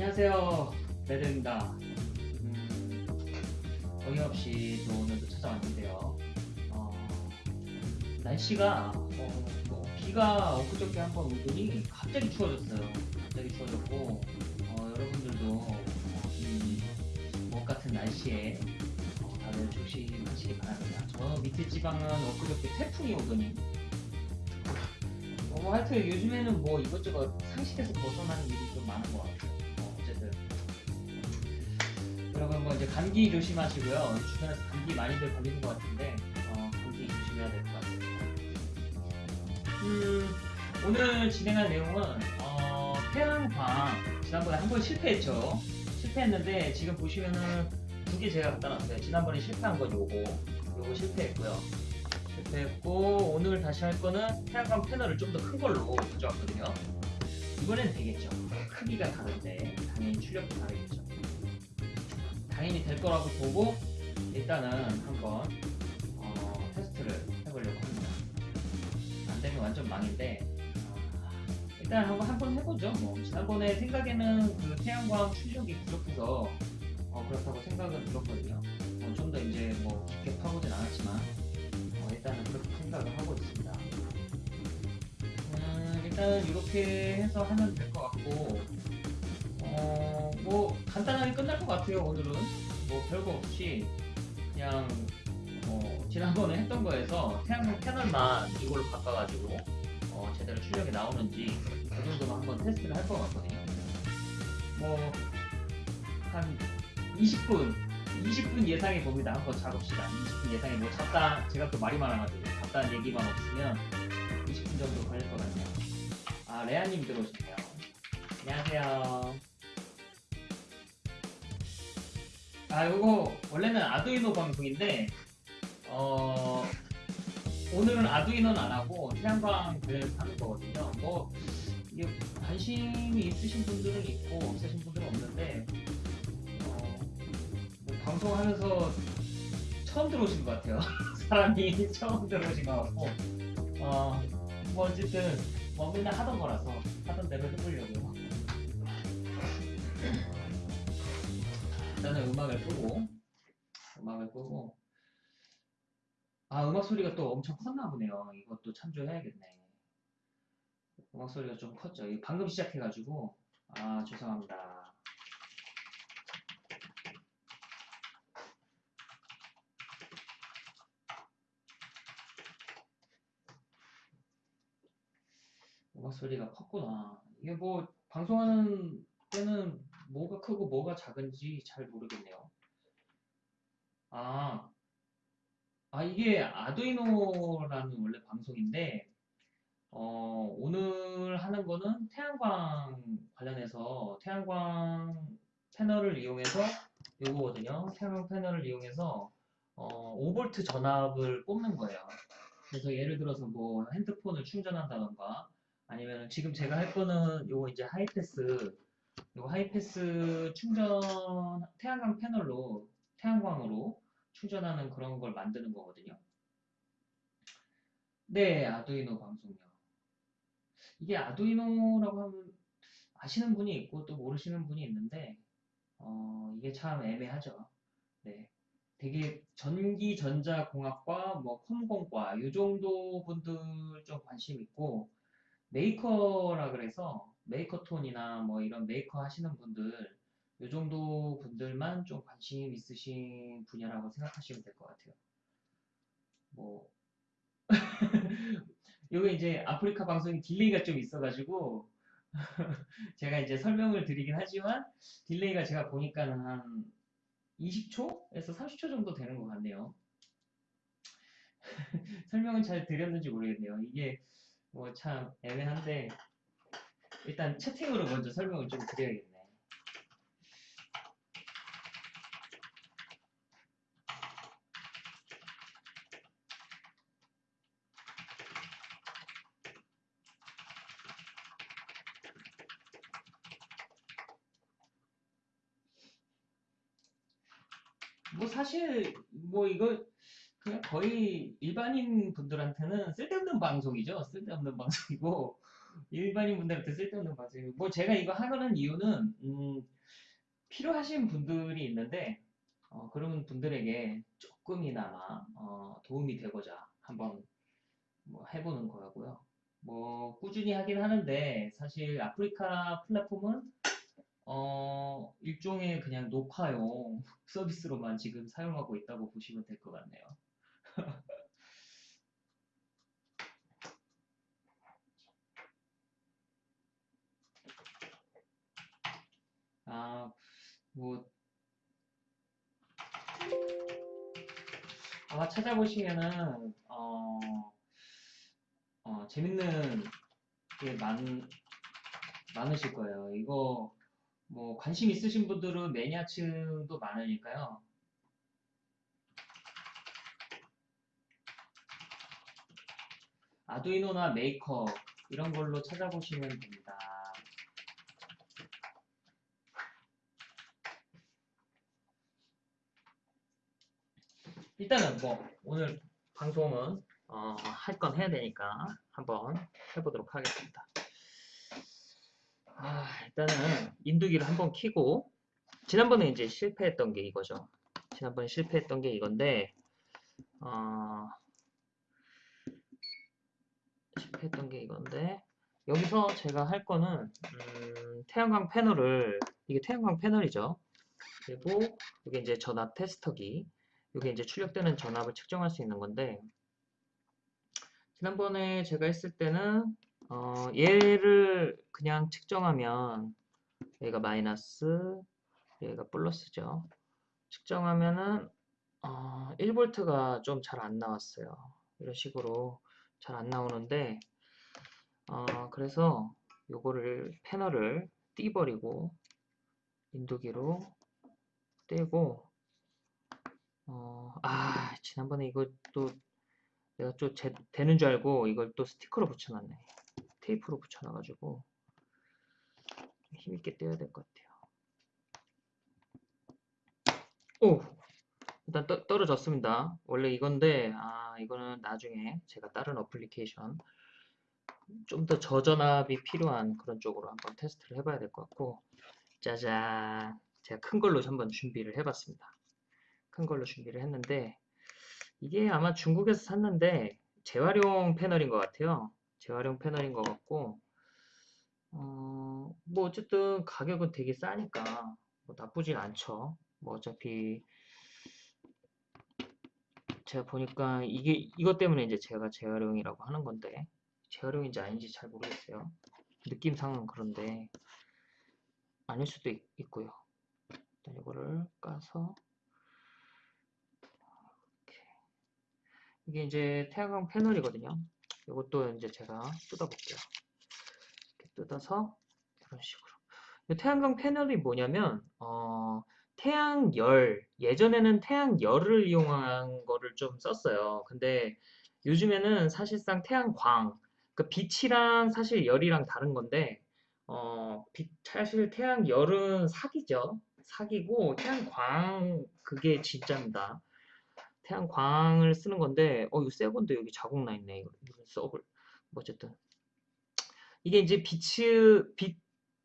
안녕하세요. 레드입니다. 음, 어이없이 또 오늘도 찾아왔는데요. 어, 날씨가 어, 뭐 비가 엊그저께 한 번 오더니 갑자기 추워졌어요. 갑자기 추워졌고 어, 여러분들도 어, 이먼 같은 날씨에 어, 다들 조심하시기 바랍니다. 저 밑에 지방은 엊그저께 태풍이 오더니 어, 뭐 하여튼 요즘에는 뭐 이것저것 상식에서 벗어나는 일이 좀 많은 것 같아요. 어, 어쨌든 여러분 뭐 이제 감기 조심하시고요. 주변에서 감기 많이들 걸리는 것 같은데 어, 감기 조심해야 될 것 같습니다. 음, 오늘 진행할 내용은 어, 태양광 지난번에 한 번 실패했죠. 실패했는데 지금 보시면은 두 개 제가 갖다 놨어요. 지난번에 실패한 건 요거, 요거 실패했고요. 실패했고 오늘 다시 할 거는 태양광 패널을 좀 더 큰 걸로 가져왔거든요. 이번엔 되겠죠. 크기가 다른데 당연히 출력도 다르겠죠. 당연히 될 거라고 보고 일단은 한번 어, 테스트를 해보려고 합니다. 안 되면 완전 망인데 어, 일단 한번 한번 해보죠. 뭐 지난번에 생각에는 그 태양광 출력이 부족해서 어, 그렇다고 생각은 들었거든요. 어, 좀더 이제 뭐 깊게 파보진 않았지만 어, 일단은 그렇게 생각을 하고 있습니다. 음, 일단은 이렇게 해서 하면 될 것 같고, 어, 뭐 간단하게 끝날 것 같아요. 오늘은 뭐 별거 없이 그냥 어, 지난번에 했던 거에서 태양광 패널만 이걸로 바꿔가지고 어, 제대로 출력이 나오는지 그 정도만 한번 테스트를 할 것 같거든요. 뭐 한 20분 20분 예상해 봅니다. 한번 잡읍시다. 20분 예상해 뭐 잡다 제가 또 말이 많아가지고 잡다한 얘기만 없으면 20분 정도 걸릴 것 같네요. 아 레아님 들어오시네요. 안녕하세요. 아 요거 원래는 아두이노 방송인데 어 오늘은 아두이노는 안 하고 태양광 관련해서 하는 거거든요. 뭐 이게 관심이 있으신 분들은 있고 없으신 분들은 없는데 어, 뭐 방송하면서 처음 들어오신 것 같아요. 사람이 처음 들어오신 것 같고 어, 뭐 어쨌든 뭐 맨날 하던 거라서 하던 대로 해보려고요. 일단은 음악을 끄고 음악을 끄고 아 음악 소리가 또 엄청 컸나 보네요. 이것도 참조해야겠네. 음악 소리가 좀 컸죠. 방금 시작해가지고 아 죄송합니다. 음악 소리가 컸구나. 이게 뭐 방송하는 때는 뭐가 크고 뭐가 작은지 잘 모르겠네요. 아, 아 이게 아두이노라는 원래 방송인데 어, 오늘 하는 거는 태양광 관련해서 태양광 패널을 이용해서 요거거든요. 태양광 패널을 이용해서 어, 5V 전압을 뽑는 거예요. 그래서 예를 들어서 뭐 핸드폰을 충전한다던가 아니면 지금 제가 할 거는 요거 이제 하이패스 요거 하이패스 충전 태양광 패널로 태양광으로 충전하는 그런 걸 만드는 거거든요. 네, 아두이노 방송요. 이게 아두이노라고 하면 아시는 분이 있고 또 모르시는 분이 있는데 어, 이게 참 애매하죠. 네. 되게 전기 전자 공학과 뭐 컴공과 이 정도 분들 좀 관심 있고 메이커라 그래서 makerthon이나 뭐 이런 메이커 하시는 분들 이 정도 분들만 좀 관심 있으신 분야라고 생각하시면 될 것 같아요. 뭐 요게 이제 아프리카 방송이 delay가 좀 있어가지고 제가 이제 설명을 드리긴 하지만 delay가 제가 보니까는 한 20초에서 30초 정도 되는 것 같네요. 설명은 잘 드렸는지 모르겠네요. 이게 뭐 참 애매한데 일단 채팅으로 먼저 설명을 좀 드려야겠네. 뭐 사실 뭐 이거 그냥 거의 일반인 분들한테는 쓸데없는 방송이죠. 쓸데없는 방송이고 일반인 분들한테 쓸데없는 과제. 뭐 제가 이거 하는 이유는 음, 필요하신 분들이 있는데 어, 그런 분들에게 조금이나마 어, 도움이 되고자 한번 뭐 해보는 거고요. 뭐 꾸준히 하긴 하는데 사실 아프리카 플랫폼은 어, 일종의 그냥 녹화용 서비스로만 지금 사용하고 있다고 보시면 될 것 같네요. 아, 뭐, 아마 찾아보시면은, 어, 어, 재밌는 게 많, 많으실 거예요. 이거, 뭐, 관심 있으신 분들은 매니아층도 많으니까요. 아두이노나 메이커, 이런 걸로 찾아보시면 됩니다. 일단은 뭐 오늘 방송은 어, 할 건 해야 되니까 한번 해보도록 하겠습니다. 아, 일단은 인두기를 한번 키고 지난번에 이제 실패했던 게 이거죠. 지난번에 실패했던 게 이건데 어, 실패했던 게 이건데 여기서 제가 할 거는 음, 태양광 패널을 이게 태양광 패널이죠. 그리고 이게 이제 전압 테스터기 이게 이제 출력되는 전압을 측정할 수 있는 건데 지난번에 제가 했을 때는 어, 얘를 그냥 측정하면 얘가 마이너스 얘가 플러스죠. 측정하면은 어, 1V가 좀 잘 안 나왔어요. 이런 식으로 잘 안 나오는데 어, 그래서 요거를 패널을 띄버리고 인두기로 떼고 어, 아, 지난번에 이거 또 내가 좀 제, 되는 줄 알고 이걸 또 스티커로 붙여놨네. 테이프로 붙여놔가지고 힘있게 떼야 될 것 같아요. 오! 일단 떠, 떨어졌습니다. 원래 이건데 아 이거는 나중에 제가 다른 어플리케이션 좀 더 저전압이 필요한 그런 쪽으로 한번 테스트를 해봐야 될 것 같고 짜잔 제가 큰 걸로 한번 준비를 해봤습니다. 큰 걸로 준비를 했는데 이게 아마 중국에서 샀는데 재활용 패널인 것 같아요. 재활용 패널인 것 같고 어, 뭐 어쨌든 가격은 되게 싸니까 뭐 나쁘진 않죠. 뭐 어차피 제가 보니까 이게 이것 때문에 이제 제가 재활용이라고 하는 건데 재활용인지 아닌지 잘 모르겠어요. 느낌상은 그런데 아닐 수도 있, 고요 일단 이거를 까서 이게 이제 태양광 패널이거든요. 이것도 이제 제가 뜯어볼게요. 이렇게 뜯어서 이런 식으로. 태양광 패널이 뭐냐면 어, 태양열 예전에는 태양열을 이용한 거를 좀 썼어요. 근데 요즘에는 사실상 태양광 그 빛이랑 사실 열이랑 다른 건데 어, 빛, 사실 태양열은 사기죠. 사기고 태양광 그게 진짜입니다. 태양광을 쓰는 건데 어 이거 새 건데 여기 자국 나 있네 이거 써볼 뭐 어쨌든 이게 이제 빛, 빛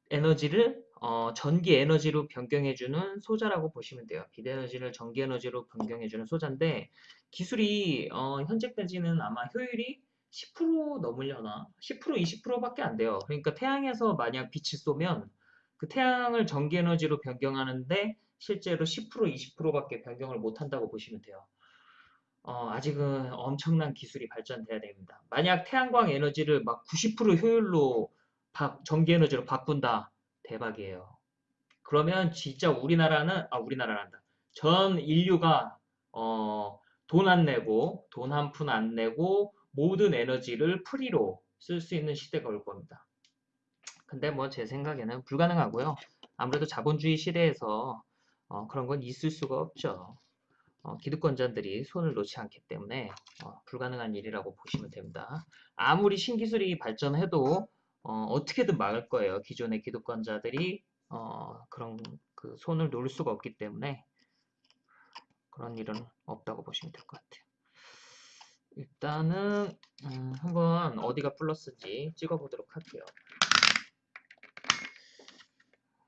에너지를 어, 전기 에너지로 변경해주는 소자라고 보시면 돼요. 빛 에너지를 전기 에너지로 변경해주는 소자인데 기술이 어, 현재까지는 아마 효율이 10% 넘으려나? 10% 20%밖에 안 돼요. 그러니까 태양에서 만약 빛을 쏘면 그 태양을 전기 에너지로 변경하는데 실제로 10% 20%밖에 변경을 못 한다고 보시면 돼요. 어, 아직은 엄청난 기술이 발전돼야 됩니다. 만약 태양광 에너지를 막 90% 효율로 바, 전기 에너지로 바꾼다. 대박이에요. 그러면 진짜 우리나라는 아 우리나라란다. 전 인류가 어, 돈 안 내고 돈 한 푼 안 내고 모든 에너지를 프리로 쓸 수 있는 시대가 올 겁니다. 근데 뭐 제 생각에는 불가능하고요. 아무래도 자본주의 시대에서 어, 그런 건 있을 수가 없죠. 어, 기득권자들이 손을 놓지 않기 때문에 어, 불가능한 일이라고 보시면 됩니다. 아무리 신기술이 발전해도 어, 떻게든 막을 거예요. 기존의 기득권자들이 어, 그런 그 손을 놓을 수가 없기 때문에 그런 일은 없다고 보시면 될 것 같아요. 일단은 음, 한번 어디가 플러스인지 찍어보도록 할게요.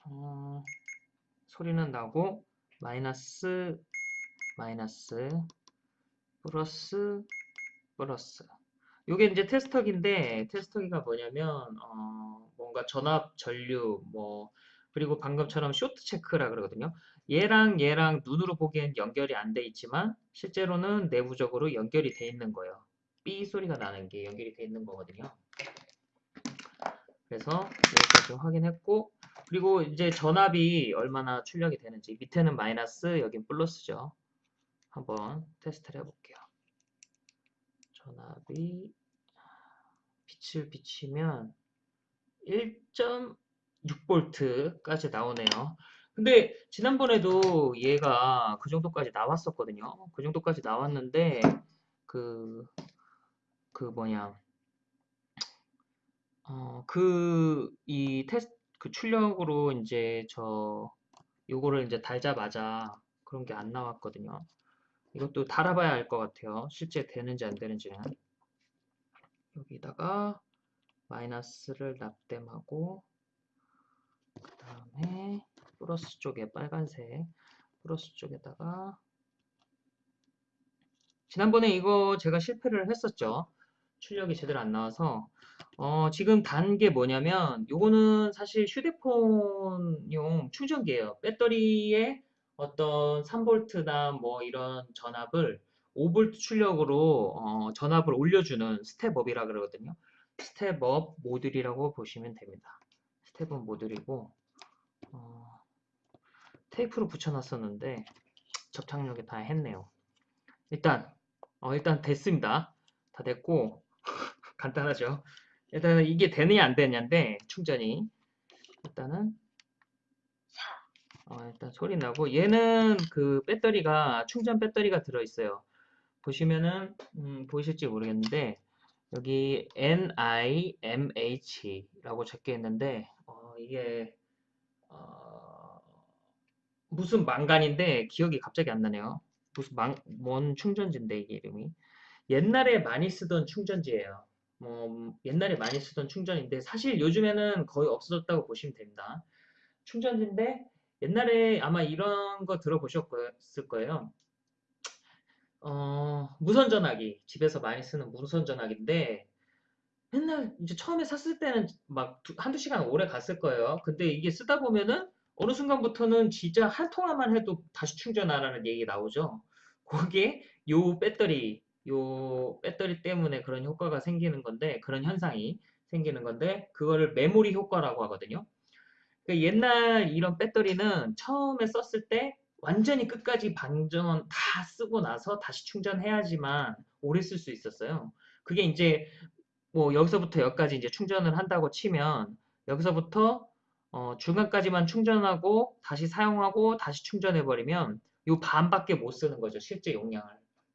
어, 소리는 나고 마이너스 마이너스 플러스 플러스 요게 이제 테스터기인데 테스터기가 뭐냐면 어, 뭔가 전압 전류 뭐 그리고 방금처럼 쇼트 체크라 그러거든요. 얘랑 얘랑 눈으로 보기엔 연결이 안 돼 있지만 실제로는 내부적으로 연결이 돼 있는 거예요. 삐 소리가 나는 게 연결이 돼 있는 거거든요. 그래서 여기까지 확인했고 그리고 이제 전압이 얼마나 출력이 되는지 밑에는 마이너스 여긴 플러스죠. 한번 테스트를 해볼게요. 전압이 빛을 비치면 1.6V까지 나오네요. 근데 지난번에도 얘가 그 정도까지 나왔었거든요. 그 정도까지 나왔는데 그, 그 뭐냐 어, 그, 이 테스트, 그 출력으로 이제 저, 요거를 이제 달자마자 그런 게 안 나왔거든요. 이것도 달아봐야 알 것 같아요. 실제 되는지 안 되는지는. 여기다가 마이너스를 납땜하고, 그 다음에 플러스 쪽에 빨간색, 플러스 쪽에다가, 지난번에 이거 제가 실패를 했었죠. 출력이 제대로 안 나와서 어, 지금 단 게 뭐냐면 요거는 사실 휴대폰용 충전기예요. 배터리에 어떤 3V나 뭐 이런 전압을 5V 출력으로 어, 전압을 올려주는 step-up이라 그러거든요. step-up 모듈이라고 보시면 됩니다. step-up 모듈이고 어, 테이프로 붙여놨었는데 접착력이 다 했네요. 일단 어, 일단 됐습니다. 다 됐고 간단하죠. 일단은 이게 되느냐 안 되느냐인데 충전이 일단은 어, 일단 소리 나고 얘는 그 배터리가 충전 배터리가 들어 있어요. 보시면은 음, 보이실지 모르겠는데 여기 NIMH라고 적혀 있는데 어, 이게 어, 무슨 망간인데 기억이 갑자기 안 나네요. 무슨 망, 뭔 충전지인데 이게 이름이 옛날에 많이 쓰던 충전지예요. 뭐 옛날에 많이 쓰던 충전인데 사실 요즘에는 거의 없어졌다고 보시면 됩니다. 충전지인데 옛날에 아마 이런 거 들어보셨을 거예요. 어, 무선 전화기 집에서 많이 쓰는 무선 전화기인데 맨날 이제 처음에 샀을 때는 막 두- 한두 시간 오래 갔을 거예요. 근데 이게 쓰다 보면은 어느 순간부터는 진짜 한 통화만 해도 다시 충전하라는 얘기 나오죠. 그게 요 배터리 요 배터리 때문에 그런 효과가 생기는 건데 그런 현상이 생기는 건데 그거를 메모리 효과라고 하거든요. 그러니까 옛날 이런 배터리는 처음에 썼을 때 완전히 끝까지 방전 다 쓰고 나서 다시 충전해야지만 오래 쓸 수 있었어요. 그게 이제 뭐 여기서부터 여기까지 이제 충전을 한다고 치면 여기서부터 어, 중간까지만 충전하고 다시 사용하고 다시 충전해 버리면 요 반밖에 못 쓰는 거죠. 실제 용량을.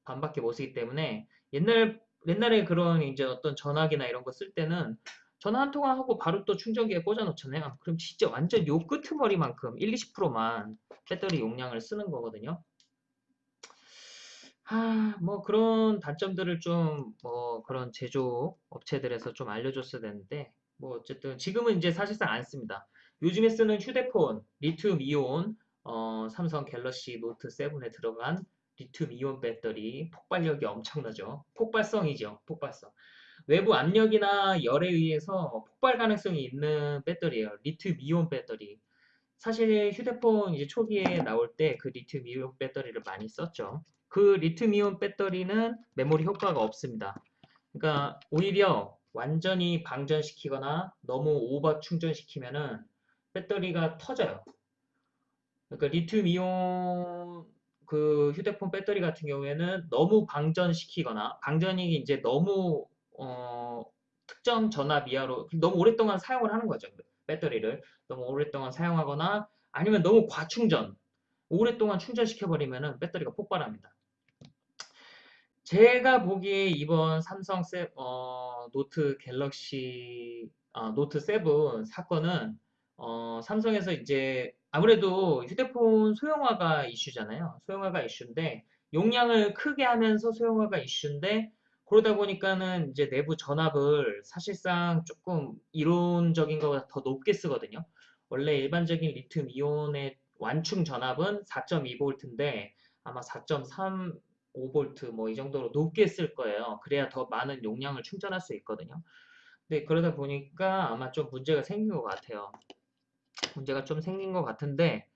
반밖에 못 쓰기 때문에 옛날 옛날에 그런 이제 어떤 전화기나 이런 거 쓸 때는 전화 한 통화 하고 바로 또 충전기에 꽂아 놓잖아요. 그럼 진짜 완전 요 끄트머리만큼 1, 20%만 배터리 용량을 쓰는 거거든요. 아, 뭐 그런 단점들을 좀 뭐 그런 제조 업체들에서 좀 알려줬어야 되는데 뭐 어쨌든 지금은 이제 사실상 안 씁니다. 요즘에 쓰는 휴대폰 리튬 이온 어, 삼성 갤럭시 노트 7에 들어간 리튬 이온 배터리 폭발력이 엄청나죠. 폭발성이죠. 폭발성. 외부 압력이나 열에 의해서 폭발 가능성이 있는 배터리예요. 리튬 이온 배터리. 사실 휴대폰 이제 초기에 나올 때 그 리튬 이온 배터리를 많이 썼죠. 그 리튬 이온 배터리는 메모리 효과가 없습니다. 그러니까 오히려 완전히 방전시키거나 너무 오버 충전시키면은 배터리가 터져요. 그러니까 리튬 이온 그 휴대폰 배터리 같은 경우에는 너무 방전시키거나 방전이 이제 너무 어, 특정 전압 이하로 너무 오랫동안 사용을 하는 거죠. 배터리를 너무 오랫동안 사용하거나 아니면 너무 과충전 오랫동안 충전시켜버리면 배터리가 폭발합니다. 제가 보기에 이번 삼성 세, 어, 노트 갤럭시 아, 노트 7 사건은 어, 삼성에서 이제 아무래도 휴대폰 소형화가 이슈잖아요. 소형화가 이슈인데 용량을 크게 하면서 소형화가 이슈인데 그러다 보니까는 이제 내부 전압을 사실상 조금 이론적인 것보다 더 높게 쓰거든요. 원래 일반적인 리튬 이온의 완충 전압은 4.2V인데 아마 4.35V 뭐 이 정도로 높게 쓸 거예요. 그래야 더 많은 용량을 충전할 수 있거든요. 근데 그러다 보니까 아마 좀 문제가 생긴 것 같아요. 문제가 좀 생긴 것 같은데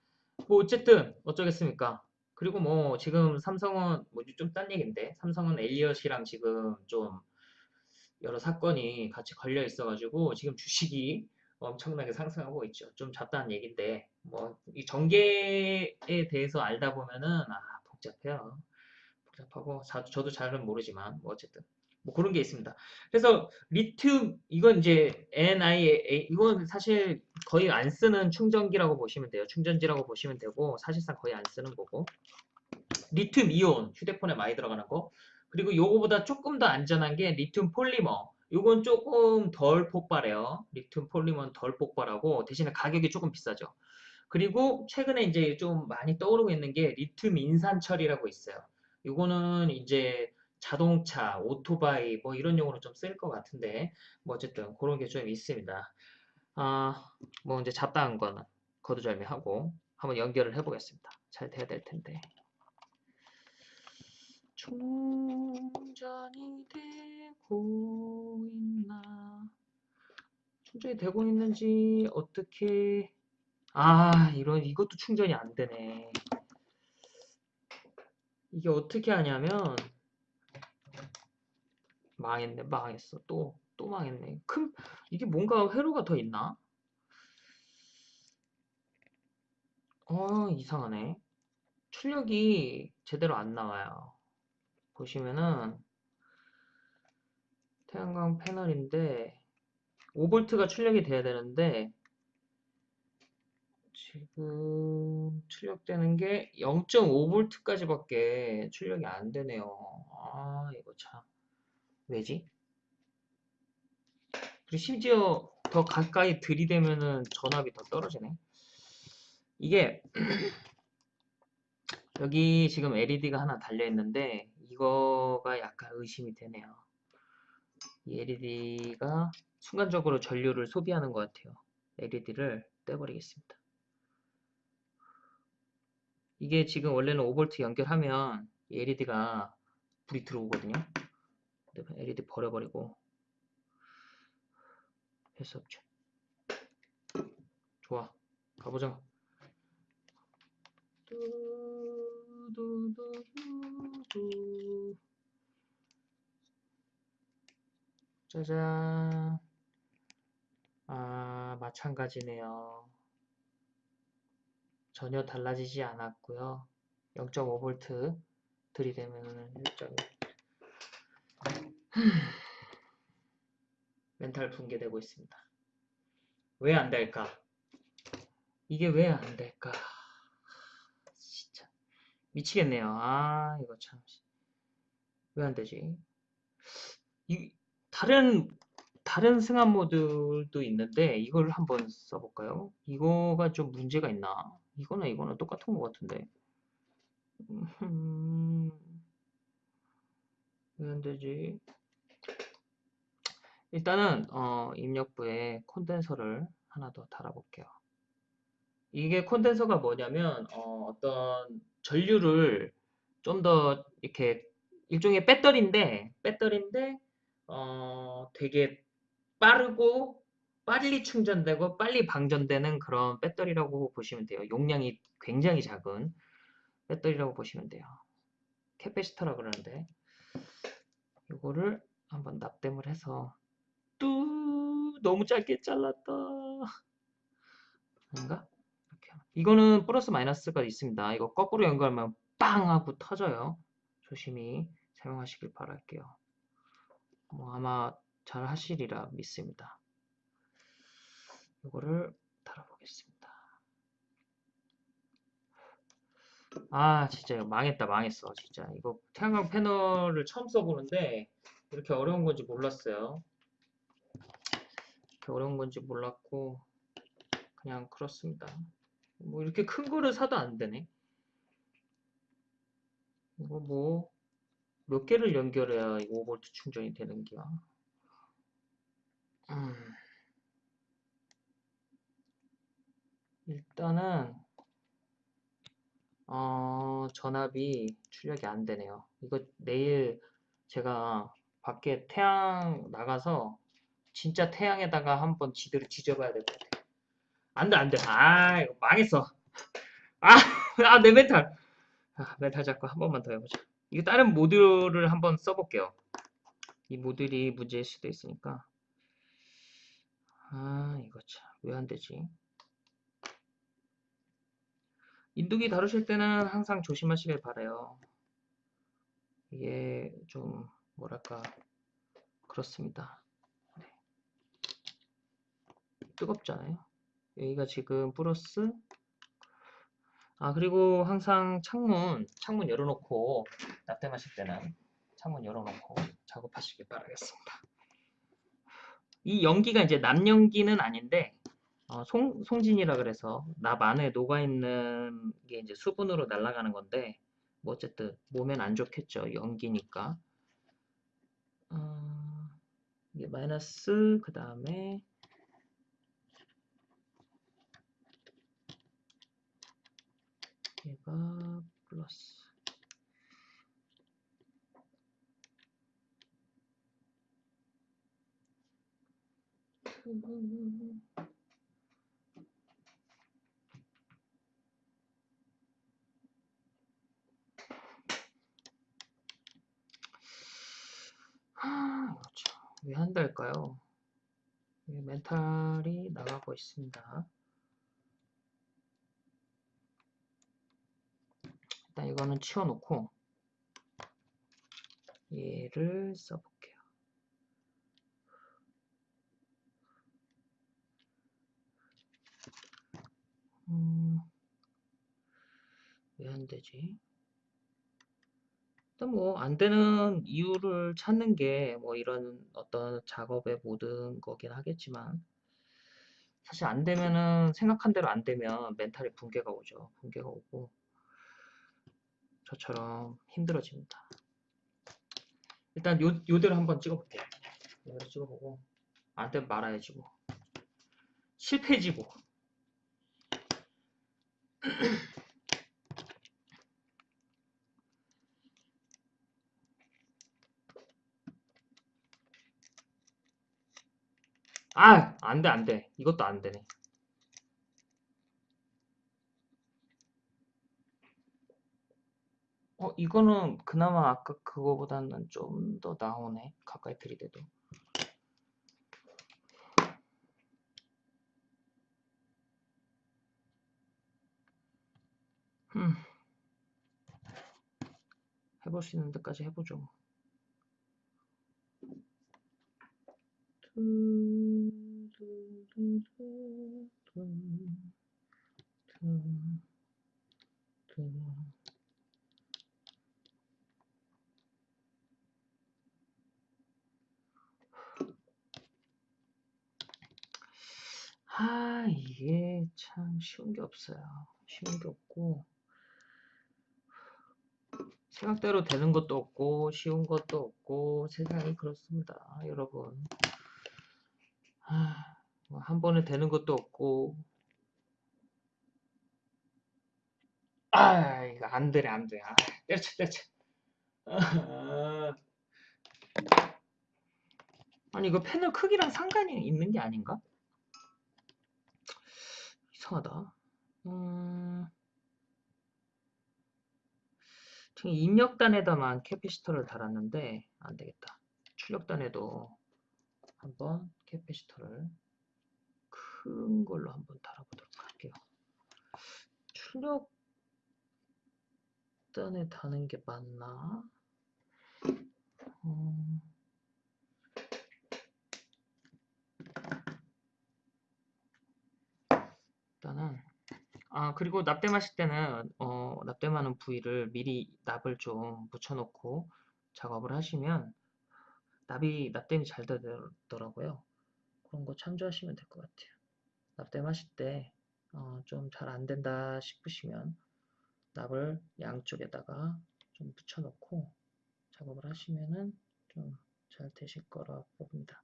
뭐 어쨌든 어쩌겠습니까? 그리고 뭐 지금 삼성은 뭐좀 딴 얘기인데 삼성은 엘리엇이랑 지금 좀 여러 사건이 같이 걸려 있어가지고 지금 주식이 엄청나게 상승하고 있죠. 좀 잡다한 얘기인데 뭐 이 전개에 대해서 알다 보면은 아 복잡해요. 복잡하고 자, 저도 잘은 모르지만 뭐 어쨌든 뭐 그런 게 있습니다. 그래서 리튬 이건 이제 NIA 이건 사실 거의 안 쓰는 충전기라고 보시면 돼요. 충전지라고 보시면 되고 사실상 거의 안 쓰는 거고 리튬 이온 휴대폰에 많이 들어가는 거 그리고 요거보다 조금 더 안전한 게 리튬 폴리머 요건 조금 덜 폭발해요. 리튬 폴리머는 덜 폭발하고 대신에 가격이 조금 비싸죠. 그리고 최근에 이제 좀 많이 떠오르고 있는 게 리튬 인산철이라고 있어요. 요거는 이제 자동차, 오토바이 뭐 이런 용어로 좀 쓸 것 같은데 뭐 어쨌든 그런 게 좀 있습니다. 아, 뭐 이제 잡다한 거는 거두절미하고 한번 연결을 해보겠습니다. 잘 돼야 될 텐데. 충전이 되고 있나? 충전이 되고 있는지 어떻게? 아, 이런 이것도 충전이 안 되네. 이게 어떻게 하냐면 망했네, 망했어. 또, 또 망했네. 큰, 이게 뭔가 회로가 더 있나? 어, 이상하네. 출력이 제대로 안 나와요. 보시면은, 태양광 패널인데, 5V가 출력이 돼야 되는데, 지금 출력되는 게 0.5V까지밖에 출력이 안 되네요. 아, 이거 참. 왜지? 그리고 심지어 더 가까이 들이대면은 전압이 더 떨어지네. 이게 여기 지금 LED가 하나 달려 있는데 이거가 약간 의심이 되네요. 이 LED가 순간적으로 전류를 소비하는 것 같아요. LED를 떼버리겠습니다. 이게 지금 원래는 5V 연결하면 LED가 불이 들어오거든요. LED 버려버리고 할 수 없죠. 좋아. 가보자. 짜잔. 아, 마찬가지네요. 전혀 달라지지 않았고요. 0.5V 들이대면 1.1 멘탈 붕괴되고 있습니다. 왜 안 될까? 이게 왜 안 될까? 진짜 미치겠네요. 아 이거 참 왜 안 되지? 이 다른 다른 승합 모드도 있는데 이걸 한번 써볼까요? 이거가 좀 문제가 있나? 이거나 이거나 똑같은 것 같은데. 음, 왜안 되지? 일단은 어, 입력부에 콘덴서를 하나 더 달아볼게요. 이게 콘덴서가 뭐냐면 어, 떤 전류를 좀 더 이렇게 일종의 배터리인데 배터리인데 어, 되게 빠르고 빨리 충전되고 빨리 방전되는 그런 배터리라고 보시면 돼요. 용량이 굉장히 작은 배터리라고 보시면 돼요. 캐패시터라 그러는데 이거를 한번 납땜을 해서 뚜 너무 짧게 잘랐다. 아닌가? 이렇게 이거는 플러스 마이너스가 있습니다. 이거 거꾸로 연결하면 빵 하고 터져요. 조심히 사용하시길 바랄게요. 뭐 아마 잘 하시리라 믿습니다. 이거를 달아보겠습니다. 아 진짜 이거 망했다 망했어 진짜. 이거 태양광 패널을 처음 써보는데 이렇게 어려운 건지 몰랐어요 이렇게 어려운 건지 몰랐고 그냥 그렇습니다. 뭐 이렇게 큰 거를 사도 안 되네. 이거 뭐 몇 개를 연결해야 이거 5V 충전이 되는 거야? 음. 일단은 어, 전압이 출력이 안 되네요. 이거 내일 제가 밖에 태양 나가서 진짜 태양에다가 한번 지도를 지져봐야 될 것 같아요. 안 돼, 안 돼. 아, 이거 망했어. 아, 아, 내 멘탈. 아, 멘탈 잡고 한 번만 더 해보자. 이거 다른 모듈을 한번 써볼게요. 이 모듈이 문제일 수도 있으니까. 아, 이거 참. 왜 안 되지? 인두기 다루실 때는 항상 조심하시길 바래요. 이게 좀 뭐랄까 그렇습니다. 네. 뜨겁잖아요. 여기가 지금 플러스 아 그리고 항상 창문 창문 열어놓고 납땜하실 때는 창문 열어놓고 작업하시길 바라겠습니다. 이 연기가 이제 남연기는 아닌데 어, 송, 송진이라 그래서 납 안에 녹아있는 게 이제 수분으로 날아가는 건데 뭐 어쨌든 몸엔 안 좋겠죠 연기니까 어, 이게 마이너스 그 다음에 얘가 플러스 하, 왜 한 달까요? 멘탈이 나가고 있습니다. 일단 이거는 치워놓고 얘를 써볼게요. 음, 왜 안 되지? 일단 뭐 안 되는 이유를 찾는 게 뭐 이런 어떤 작업의 모든 거긴 하겠지만 사실 안 되면은 생각한 대로 안 되면 멘탈이 붕괴가 오죠. 붕괴가 오고 저처럼 힘들어집니다. 일단 요, 요대로 한번 찍어볼게요. 요대로 찍어보고 안 되면 말아야지 뭐. 실패지 뭐. 아! 안 돼, 안 돼. 이것도 안 되네. 어, 이거는 그나마 아까 그거보다는 좀 더 나오네. 가까이 들이대도. 음. 해볼 수 있는 데까지 해보죠. 아, 이게 참 쉬운 게 없어요. 쉬운 게 없고, 생각대로 되는 것도 없고, 쉬운 것도 없고, 세상이 그렇습니다. 여러분. 아, 뭐한 번에 되는 것도 없고, 아, 이거 안 되네, 안 돼. 아, 때려쳐, 때려쳐. 아, 아니, 이거 패널 크기랑 상관이 있는 게 아닌가? 이상하다. 음, 지금 입력단에다만 capacitor를 달았는데 안 되겠다. 출력단에도 한번 capacitor를 큰 걸로 한번 달아보도록 할게요. 출력단에 다는 게 맞나? 음, 일단은 아 그리고 납땜하실 때는 어, 납땜하는 부위를 미리 납을 좀 묻혀놓고 작업을 하시면 납이 납땜이 잘 되더라고요. 그런 거 참조하시면 될 것 같아요. 납땜하실 때 어, 좀잘 안 된다 싶으시면 납을 양쪽에다가 좀 붙여놓고 작업을 하시면은 좀 잘 되실 거라 봅니다.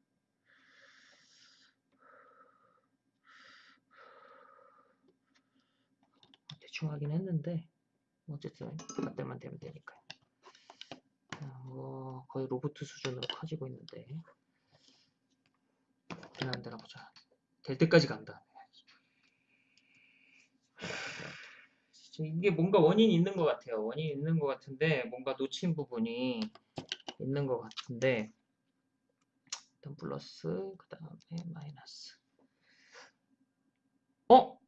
대충 하긴 했는데 뭐 어쨌든 그때만 되면 되니까요. 아, 뭐 거의 로봇 수준으로 커지고 있는데 되나 안 되나 보자. 될 때까지 간다. 진짜 이게 뭔가 원인이 있는 것 같아요. 원인이 있는 것 같은데 뭔가 놓친 부분이 있는 것 같은데 일단 플러스 그 다음에 마이너스 어?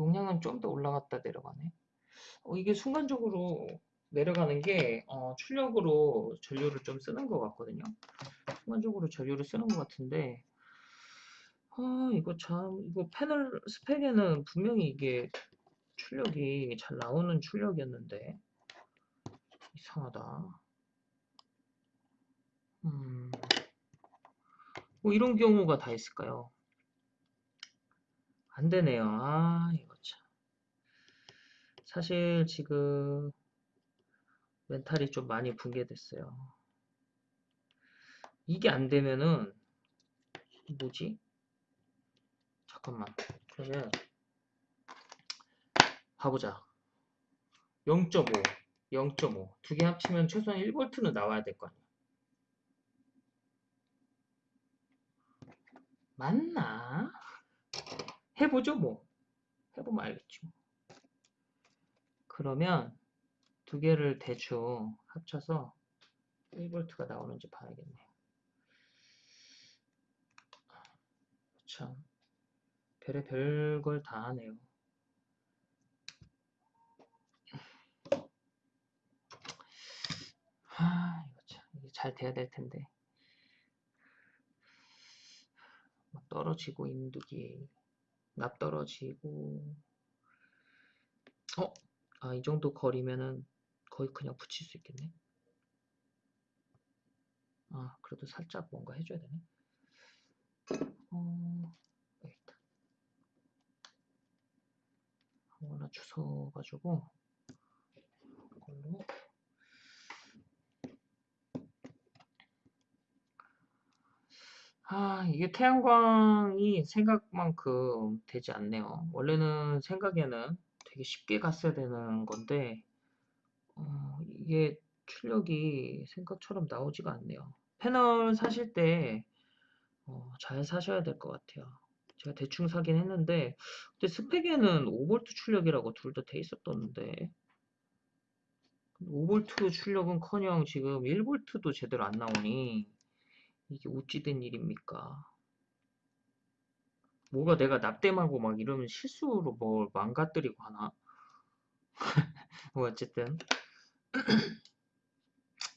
용량은 좀 더 올라갔다 내려가네. 어, 이게 순간적으로 내려가는 게 어, 출력으로 전류를 좀 쓰는 것 같거든요. 순간적으로 전류를 쓰는 것 같은데 아 이거 참 이거 패널 스펙에는 분명히 이게 출력이 잘 나오는 출력이었는데 이상하다. 음, 뭐 이런 경우가 다 있을까요? 안 되네요. 아, 이거 참. 사실 지금 멘탈이 좀 많이 붕괴됐어요. 이게 안 되면은 뭐지? 잠깐만. 그러면 봐보자. 0.5, 0.5. 두 개 합치면 최소한 1V는 나와야 될 거 아니야. 맞나? 해보죠, 뭐. 해보면 알겠죠. 그러면 두 개를 대충 합쳐서 1V가 나오는지 봐야겠네요. 참, 별의 별걸 다 하네요. 아, 이거 참, 이게 잘 돼야 될 텐데. 막 떨어지고, 인두기. 납 떨어지고. 어? 아, 이 정도 거리면은 거의 그냥 붙일 수 있겠네. 아, 그래도 살짝 뭔가 해줘야 되네. 어, 여기 있다. 아무거나 주워가지고, 이걸로. 아, 이게 태양광이 생각만큼 되지 않네요. 원래는 생각에는 되게 쉽게 갔어야 되는 건데, 어, 이게 출력이 생각처럼 나오지가 않네요. 패널 사실 때, 어, 잘 사셔야 될 것 같아요. 제가 대충 사긴 했는데, 근데 스펙에는 5V 출력이라고 둘 다 돼 있었던데, 5V 출력은 커녕 지금 1V도 제대로 안 나오니, 이게 어찌된 일입니까? 뭐가 내가 납땜하고 막 이러면 실수로 뭘 망가뜨리고 하나? 뭐 어쨌든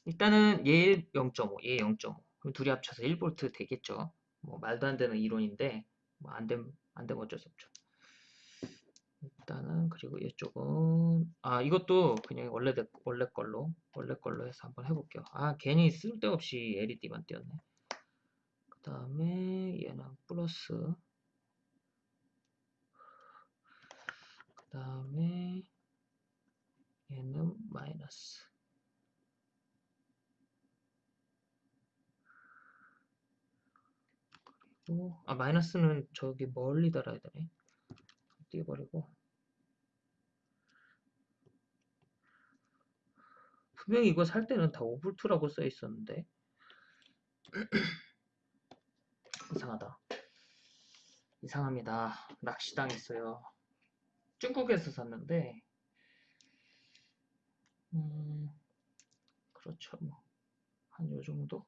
일단은 얘 0.5, 얘 0.5. 그럼 둘이 합쳐서 1V 되겠죠. 뭐 말도 안 되는 이론인데 뭐 안 되면 안 되면 어쩔 수 없죠. 일단은 그리고 이쪽은 아 이것도 그냥 원래 원래 걸로 원래 걸로 해서 한번 해볼게요. 아 괜히 쓸데없이 LED만 띄었네. 그 다음에 얘는 플러스. 그 다음에 얘는 마이너스. 그리고 아 마이너스는 저기 멀리 달아야 되네. 띄워버리고. 분명히 이거 살 때는 다 5V2라고 써 있었는데 이상하다 이상합니다 낚시당했어요 중국에서 샀는데 음, 그렇죠. 뭐. 한 요 정도?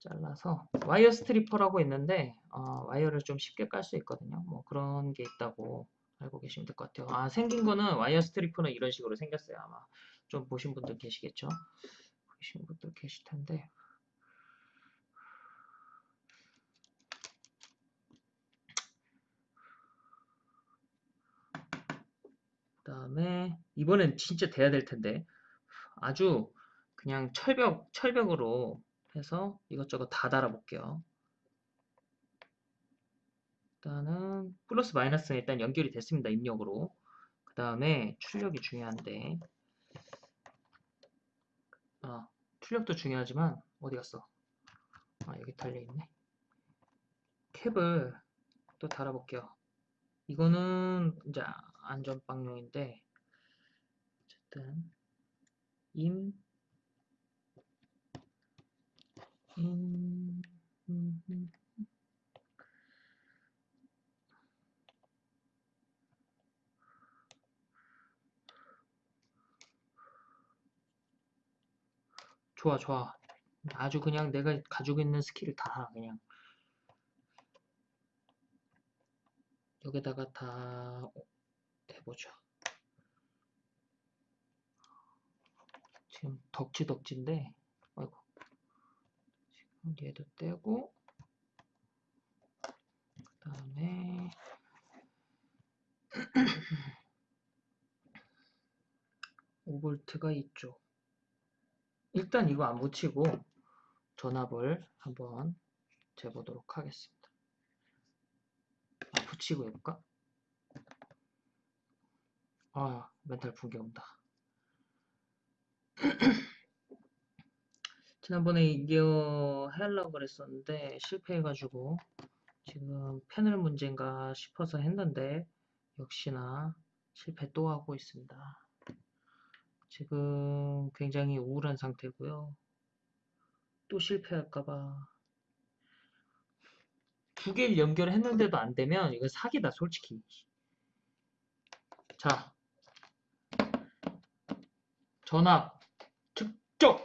잘라서 wire stripper라고 있는데 어, 와이어를 좀 쉽게 깔 수 있거든요. 뭐 그런 게 있다고 알고 계시면 될 것 같아요. 아 생긴 거는 wire stripper는 이런 식으로 생겼어요. 아마 좀 보신 분들 계시겠죠? 보신 분들 계실 텐데. 그 다음에 이번엔 진짜 돼야 될 텐데. 아주 그냥 철벽 철벽으로 해서 이것저것 다 달아 볼게요. 일단은 플러스 마이너스는 일단 연결이 됐습니다 입력으로. 그 다음에 출력이 중요한데 아 출력도 중요하지만 어디 갔어? 아 여기 달려있네 캡을 또 달아볼게요 이거는 이제 안전빵용인데 어쨌든 임 임, 음, 음. 좋아 좋아. 아주 그냥 내가 가지고 있는 스킬을 다 그냥. 여기다가 다 해보죠. 지금 덕지덕지인데 아이고. 지금 얘도 떼고 그 다음에 오볼트가 있죠 일단 이거 안 붙이고 전압을 한번 재보도록 하겠습니다. 아, 붙이고 해볼까? 아, 멘탈 붕괴 온다. 지난번에 이거 하려고 그랬었는데 실패해가지고 지금 패널 문제인가 싶어서 했는데 역시나 실패 또 하고 있습니다. 지금 굉장히 우울한 상태고요. 또 실패할까봐. 두 개를 연결했는데도 안 되면 이거 사기다, 솔직히. 자, 전압 측정.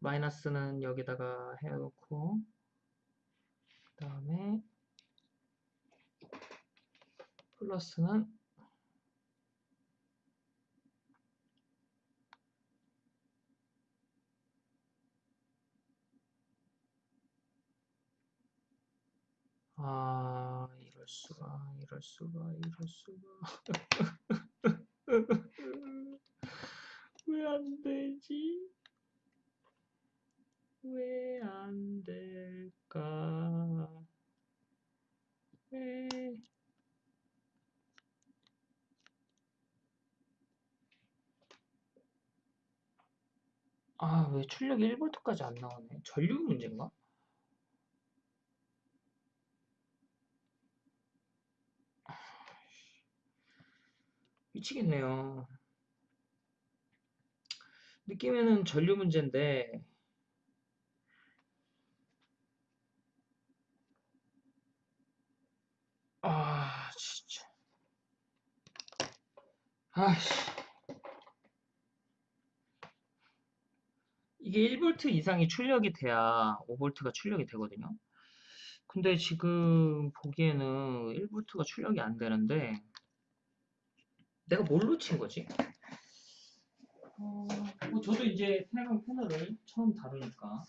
마이너스는 여기다가 해놓고 그 다음에 플러스는 아 이럴 수가 이럴 수가 이럴 수가 왜 안 되지? 왜 안 될까? 왜 아, 왜 출력이 1V까지 안 나오네? 전류 문제인가? 미치겠네요. 느낌에는 전류 문제인데, 아, 진짜. 아씨. 이게 1V 이상이 출력이 돼야 5V가 출력이 되거든요. 근데 지금 보기에는 1V가 출력이 안 되는데 내가 뭘 놓친 거지? 어, 뭐 저도 이제 태양광 패널을 처음 다루니까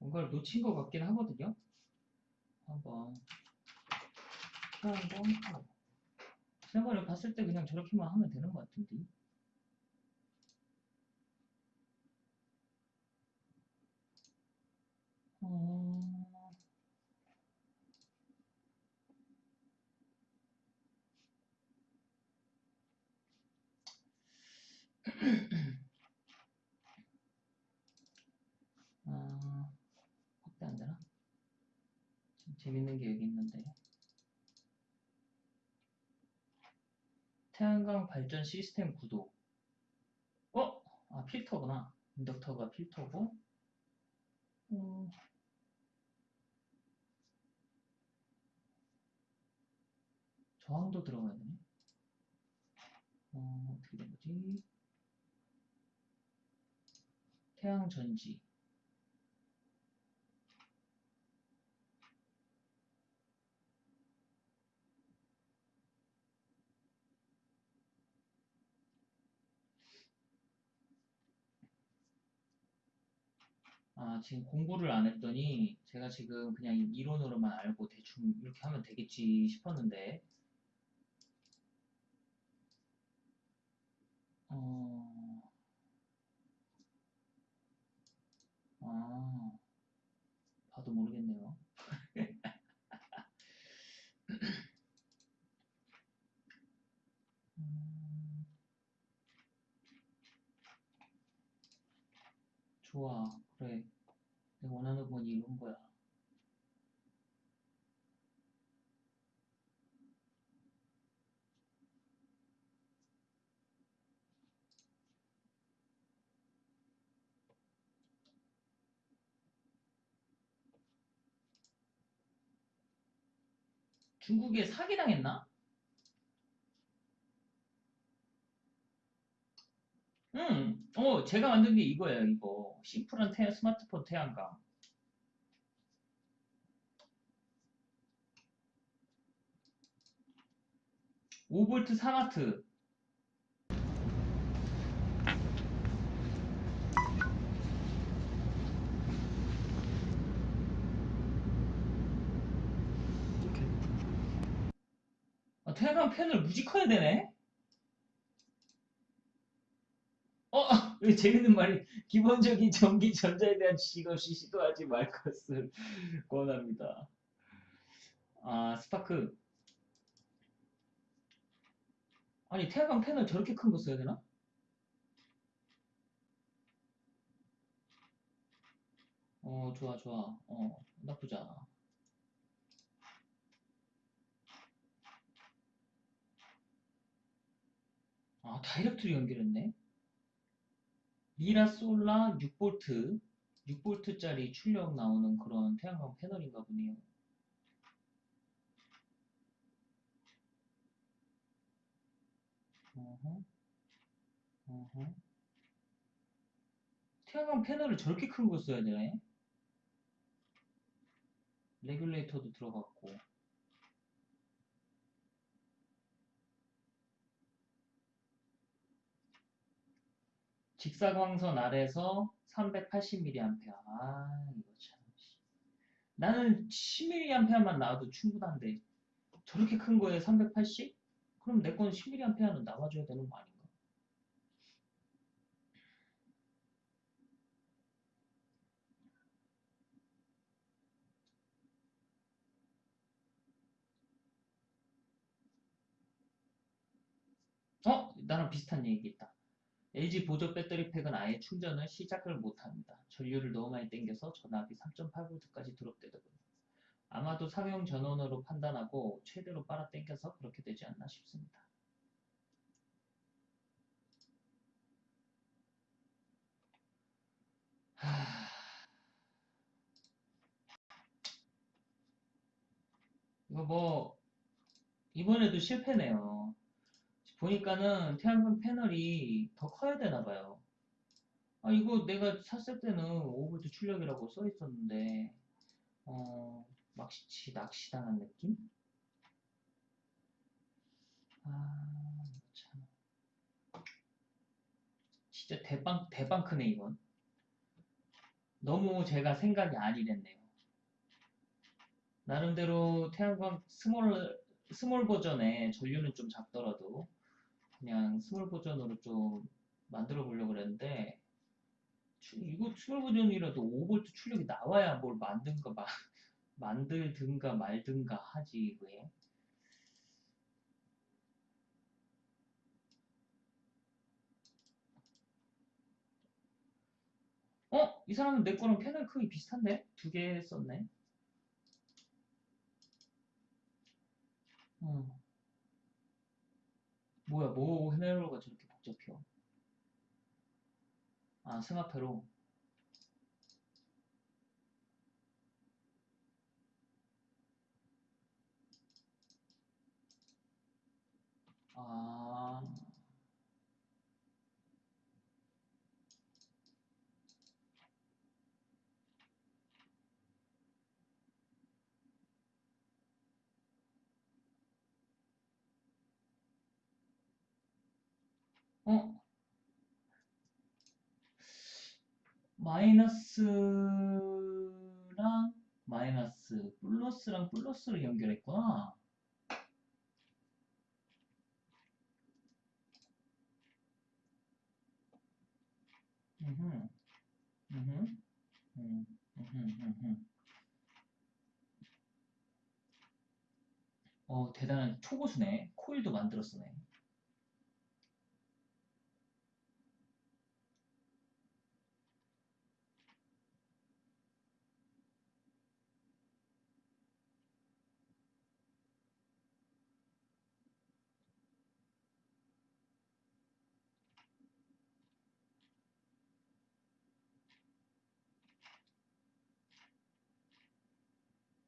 뭔가를 놓친 것 같긴 하거든요. 한번 태양광 지난번에 봤을 때 그냥 저렇게만 하면 되는 것 같은데 어... 아, 확대 안 되나? 좀 재밌는 게 여기 있는데. 태양광 발전 시스템 구도. 어? 아, 필터구나. 인덕터가 필터고. 어... 저항도 들어가야 되네. 어, 어떻게 된 거지? 태양 전지. 아, 지금 공부를 안 했더니 제가 지금 그냥 이론으로만 알고 대충 이렇게 하면 되겠지 싶었는데 어... 아, 봐도 모르겠네요. 좋아, 그래. 내가 원하는 건 이런 거야. 중국에 사기당했나? 응, 어, 제가 만든 게 이거예요, 이거. 심플한 태, 스마트폰 태양광. 오볼트 4와트. 아, 태양광 패널 무지 커야 되네? 어, 왜 재밌는 말이, 기본적인 전기 전자에 대한 지식 없이 시도하지 말 것을 권합니다. 아, 스파크. 아니, 태양광 패널 저렇게 큰 거 써야 되나? 어, 좋아, 좋아. 어, 나쁘지 않아. 아, 다이렉트로 연결했네. 미라솔라 6V, 6V짜리 출력 나오는 그런 태양광 패널인가 보네요. 어허, 어허. 태양광 패널을 저렇게 큰 거 써야 되네. 레귤레이터도 들어갔고. 직사광선 아래서 380mA. 아, 이거 참. 씨. 나는 10mA만 나와도 충분한데, 저렇게 큰 거에 380? 그럼 내 건 10mA는 나와줘야 되는 거 아닌가? 어? 나랑 비슷한 얘기 있다. LG 보조 배터리 팩은 아예 충전을 시작을 못합니다. 전류를 너무 많이 땡겨서 전압이 3.8V까지 드롭되더군요. 아마도 상용 전원으로 판단하고 최대로 빨아 당겨서 그렇게 되지 않나 싶습니다. 하... 이거 뭐 이번에도 실패네요. 보니까는 태양광 패널이 더 커야 되나 봐요. 아 이거 내가 샀을 때는 5V 출력이라고 써 있었는데 어 낚시 낚시당한 느낌? 아, 참. 진짜 대빵, 대빵 크네, 이건. 너무 제가 생각이 안일했네요. 나름대로 태양광 small, small 버전의 전류는 좀 작더라도 그냥 small 버전으로 좀 만들어 보려고 그랬는데 추- 이거 small 버전이라도 5V 출력이 나와야 뭘 만든가 마, 만들든가 말든가 하지 왜? 어? 이 사람은 내 거랑 패널 크기 비슷한데? 두 개 썼네. 어. 뭐야, 뭐 헤메로가 저렇게 복잡해요? 아, 스마페로. 아, 어? 마이너스랑 마이너스, 플러스랑 플러스를 연결했구나. 음. 어, 대단한 초고수네. 코일도 만들었으네.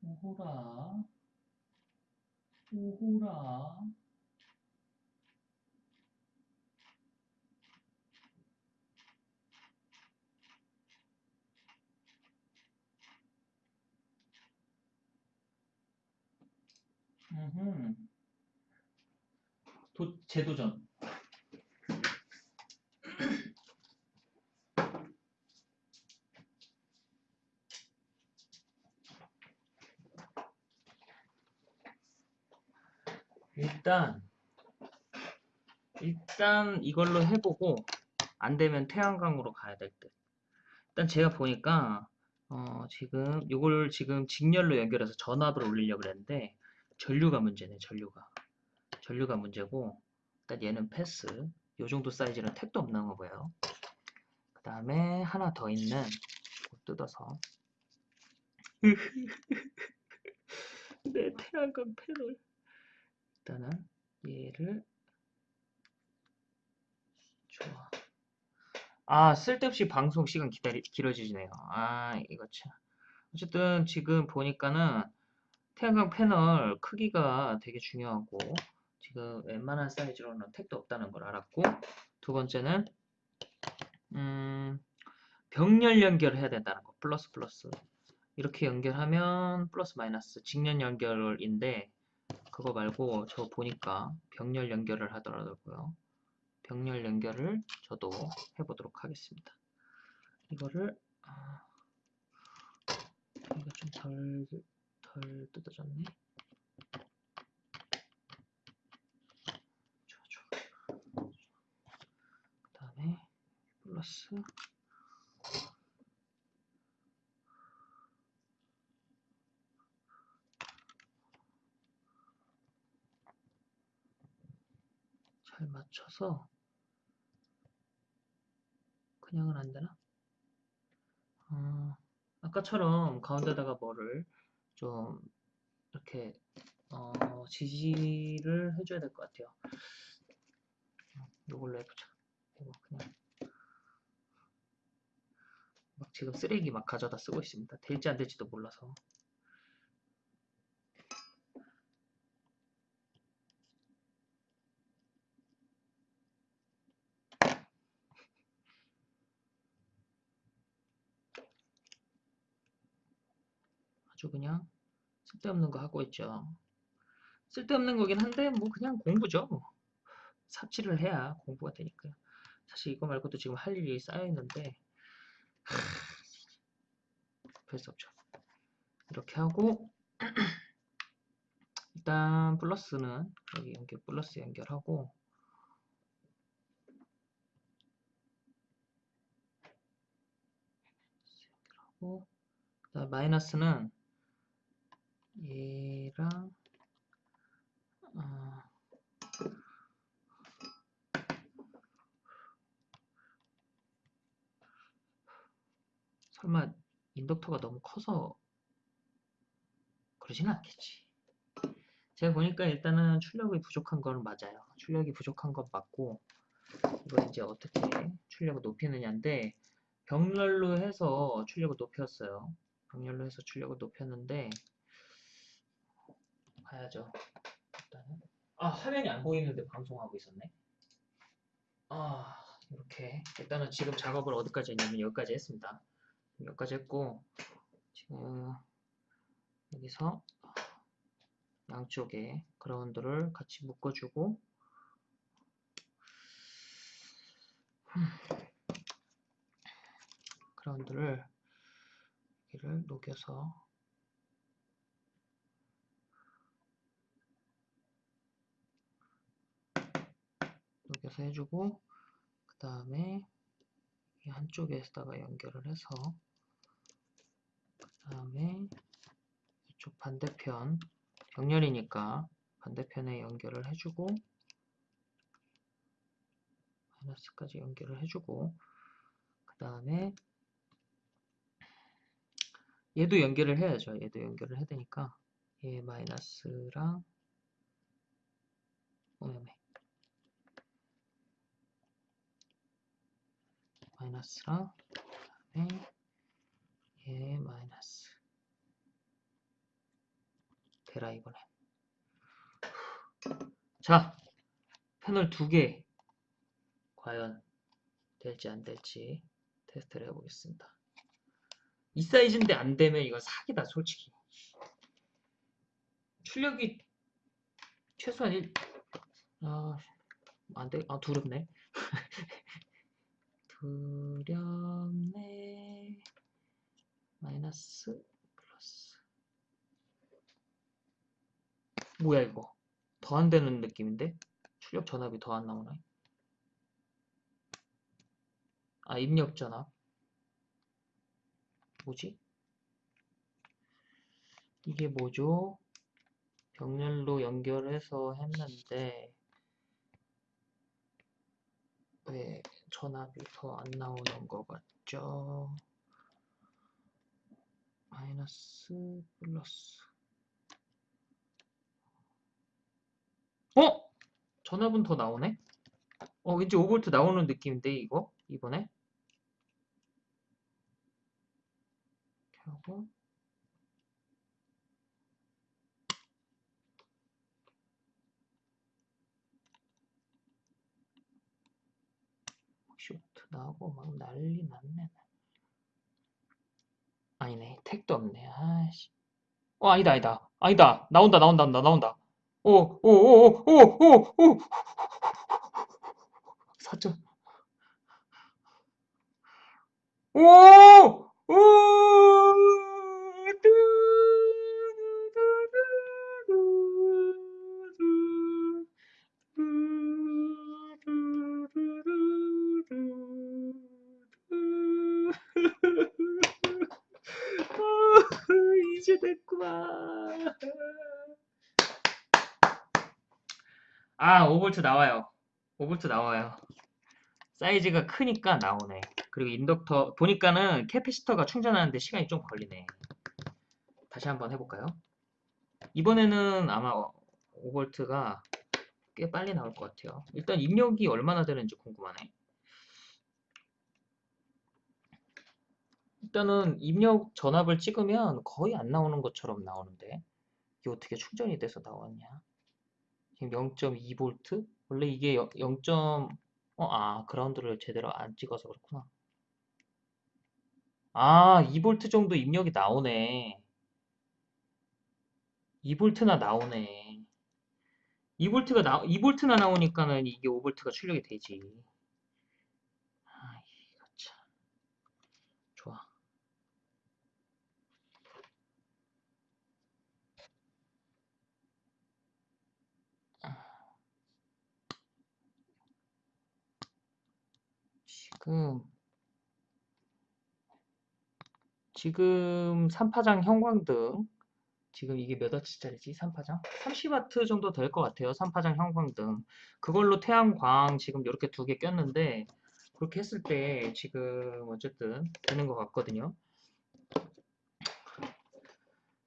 오호라 오호라 음흠. 도, 재도전. 일단, 일단 이걸로 해보고, 안 되면 태양광으로 가야 될 듯. 일단 제가 보니까, 어, 지금, 요걸 지금 직렬로 연결해서 전압을 올리려고 그랬는데, 전류가 문제네, 전류가. 전류가 문제고, 일단 얘는 패스. 요 정도 사이즈는 택도 없는 거 보여요. 그 다음에 하나 더 있는, 뜯어서. 내 태양광 패널. 일단은 얘를 좋아. 아 쓸데없이 방송 시간 기다리 길어지네요. 아 이거 참. 어쨌든 지금 보니까는 태양광 패널 크기가 되게 중요하고 지금 웬만한 사이즈로는 택도 없다는 걸 알았고 두 번째는 음, 병렬 연결을 해야 된다는 거 플러스 플러스 이렇게 연결하면 플러스 마이너스 직렬 연결인데 그거 말고 저 보니까 병렬 연결을 하더라고요. 병렬 연결을 저도 해보도록 하겠습니다. 이거를 아, 이거 좀덜덜 뜯어졌네. 좋아 좋아. 그 다음에 플러스 잘 맞춰서 그냥은 안 되나? 어, 아까처럼 가운데다가 뭐를 좀 이렇게 어, 지지를 해줘야 될 것 같아요. 이걸로 해보자. 이거 그냥 막 지금 쓰레기 막 가져다 쓰고 있습니다. 될지 안 될지도 몰라서. 아주 그냥 쓸데없는 거 하고 있죠. 쓸데없는 거긴 한데 뭐 그냥 공부죠. 삽질을 해야 공부가 되니까요. 사실 이거 말고도 지금 할 일이 쌓여 있는데 별수 없죠. 이렇게 하고 일단 플러스는 여기 연결 플러스 연결하고 연결하고 마이너스는 얘랑 어, 설마 인덕터가 너무 커서 그러진 않겠지. 제가 보니까 일단은 출력이 부족한 건 맞아요. 출력이 부족한 건 맞고 이거 이제 어떻게 출력을 높이느냐인데 병렬로 해서 출력을 높였어요. 병렬로 해서 출력을 높였는데 봐야죠. 일단은 아 화면이 안 보이는데 방송하고 있었네. 아 이렇게 일단은 지금 작업을 어디까지 했냐면 여기까지 했습니다. 여기까지 했고 지금 여기서 양쪽에 그라운드를 같이 묶어주고 그라운드를 여기를 녹여서 녹여서 해주고 그 다음에 이 한쪽에다가 연결을 해서 그 다음에 이쪽 반대편 병렬이니까 반대편에 연결을 해주고 마이너스까지 연결을 해주고 그 다음에 얘도 연결을 해야죠. 얘도 연결을 해야 되니까 얘 마이너스랑 오메오메 마이너스랑 그다음에 얘 마이너스 되라 이번에. 자, 패널 두 개 과연 될지 안 될지 테스트를 해보겠습니다. 이 사이즈인데 안 되면 이건 사기다 솔직히. 출력이 최소한 1, 아, 안 돼, 아, 두렵네. 두렵네. 마이너스, 플러스. 뭐야, 이거. 더안 되는 느낌인데? 출력 전압이 더 안 나오네. 아, 입력 전압. 뭐지? 이게 뭐죠? 병렬로 연결해서 했는데 왜 전압이 더 안 나오는 것 같죠? 마이너스 플러스 어? 전압은 더 나오네? 어 왠지 5V 나오는 느낌인데 이거? 이번에? 이렇게 하고 쇼트 나오고 막 난리 났네. 아니네. 택도 없네. 아씨. 어, 아니다, 아니다. 아니다. 나온다, 나온다, 나온다, 나온다. 오, 오, 오, 오, 오, 오, 오. 4점. 오! 오! 제 됐구만. 아, 5V 나와요. 5V 나와요. 사이즈가 크니까 나오네. 그리고 인덕터 보니까는 캐피시터가 충전하는데 시간이 좀 걸리네. 다시 한번 해볼까요? 이번에는 아마 5V가 꽤 빨리 나올 것 같아요. 일단 입력이 얼마나 되는지 궁금하네. 일단은 입력 전압을 찍으면 거의 안 나오는 것처럼 나오는데 이게 어떻게 충전이 돼서 나왔냐? 지금 0.2V? 원래 이게 0. 어, 아, 그라운드를 제대로 안 찍어서 그렇구나. 아, 2V 정도 입력이 나오네. 2V나 나오네. 2V가 나, 2V나 나오니까는 이게 5V가 출력이 되지. 아, 이거 참. 좋아. 지금 지금 3파장 형광등 지금 이게 몇 와트짜리지? 3파장? 30와트 정도 될 것 같아요. 3파장 형광등 그걸로 태양광 지금 이렇게 두 개 꼈는데 그렇게 했을 때 지금 어쨌든 되는 것 같거든요.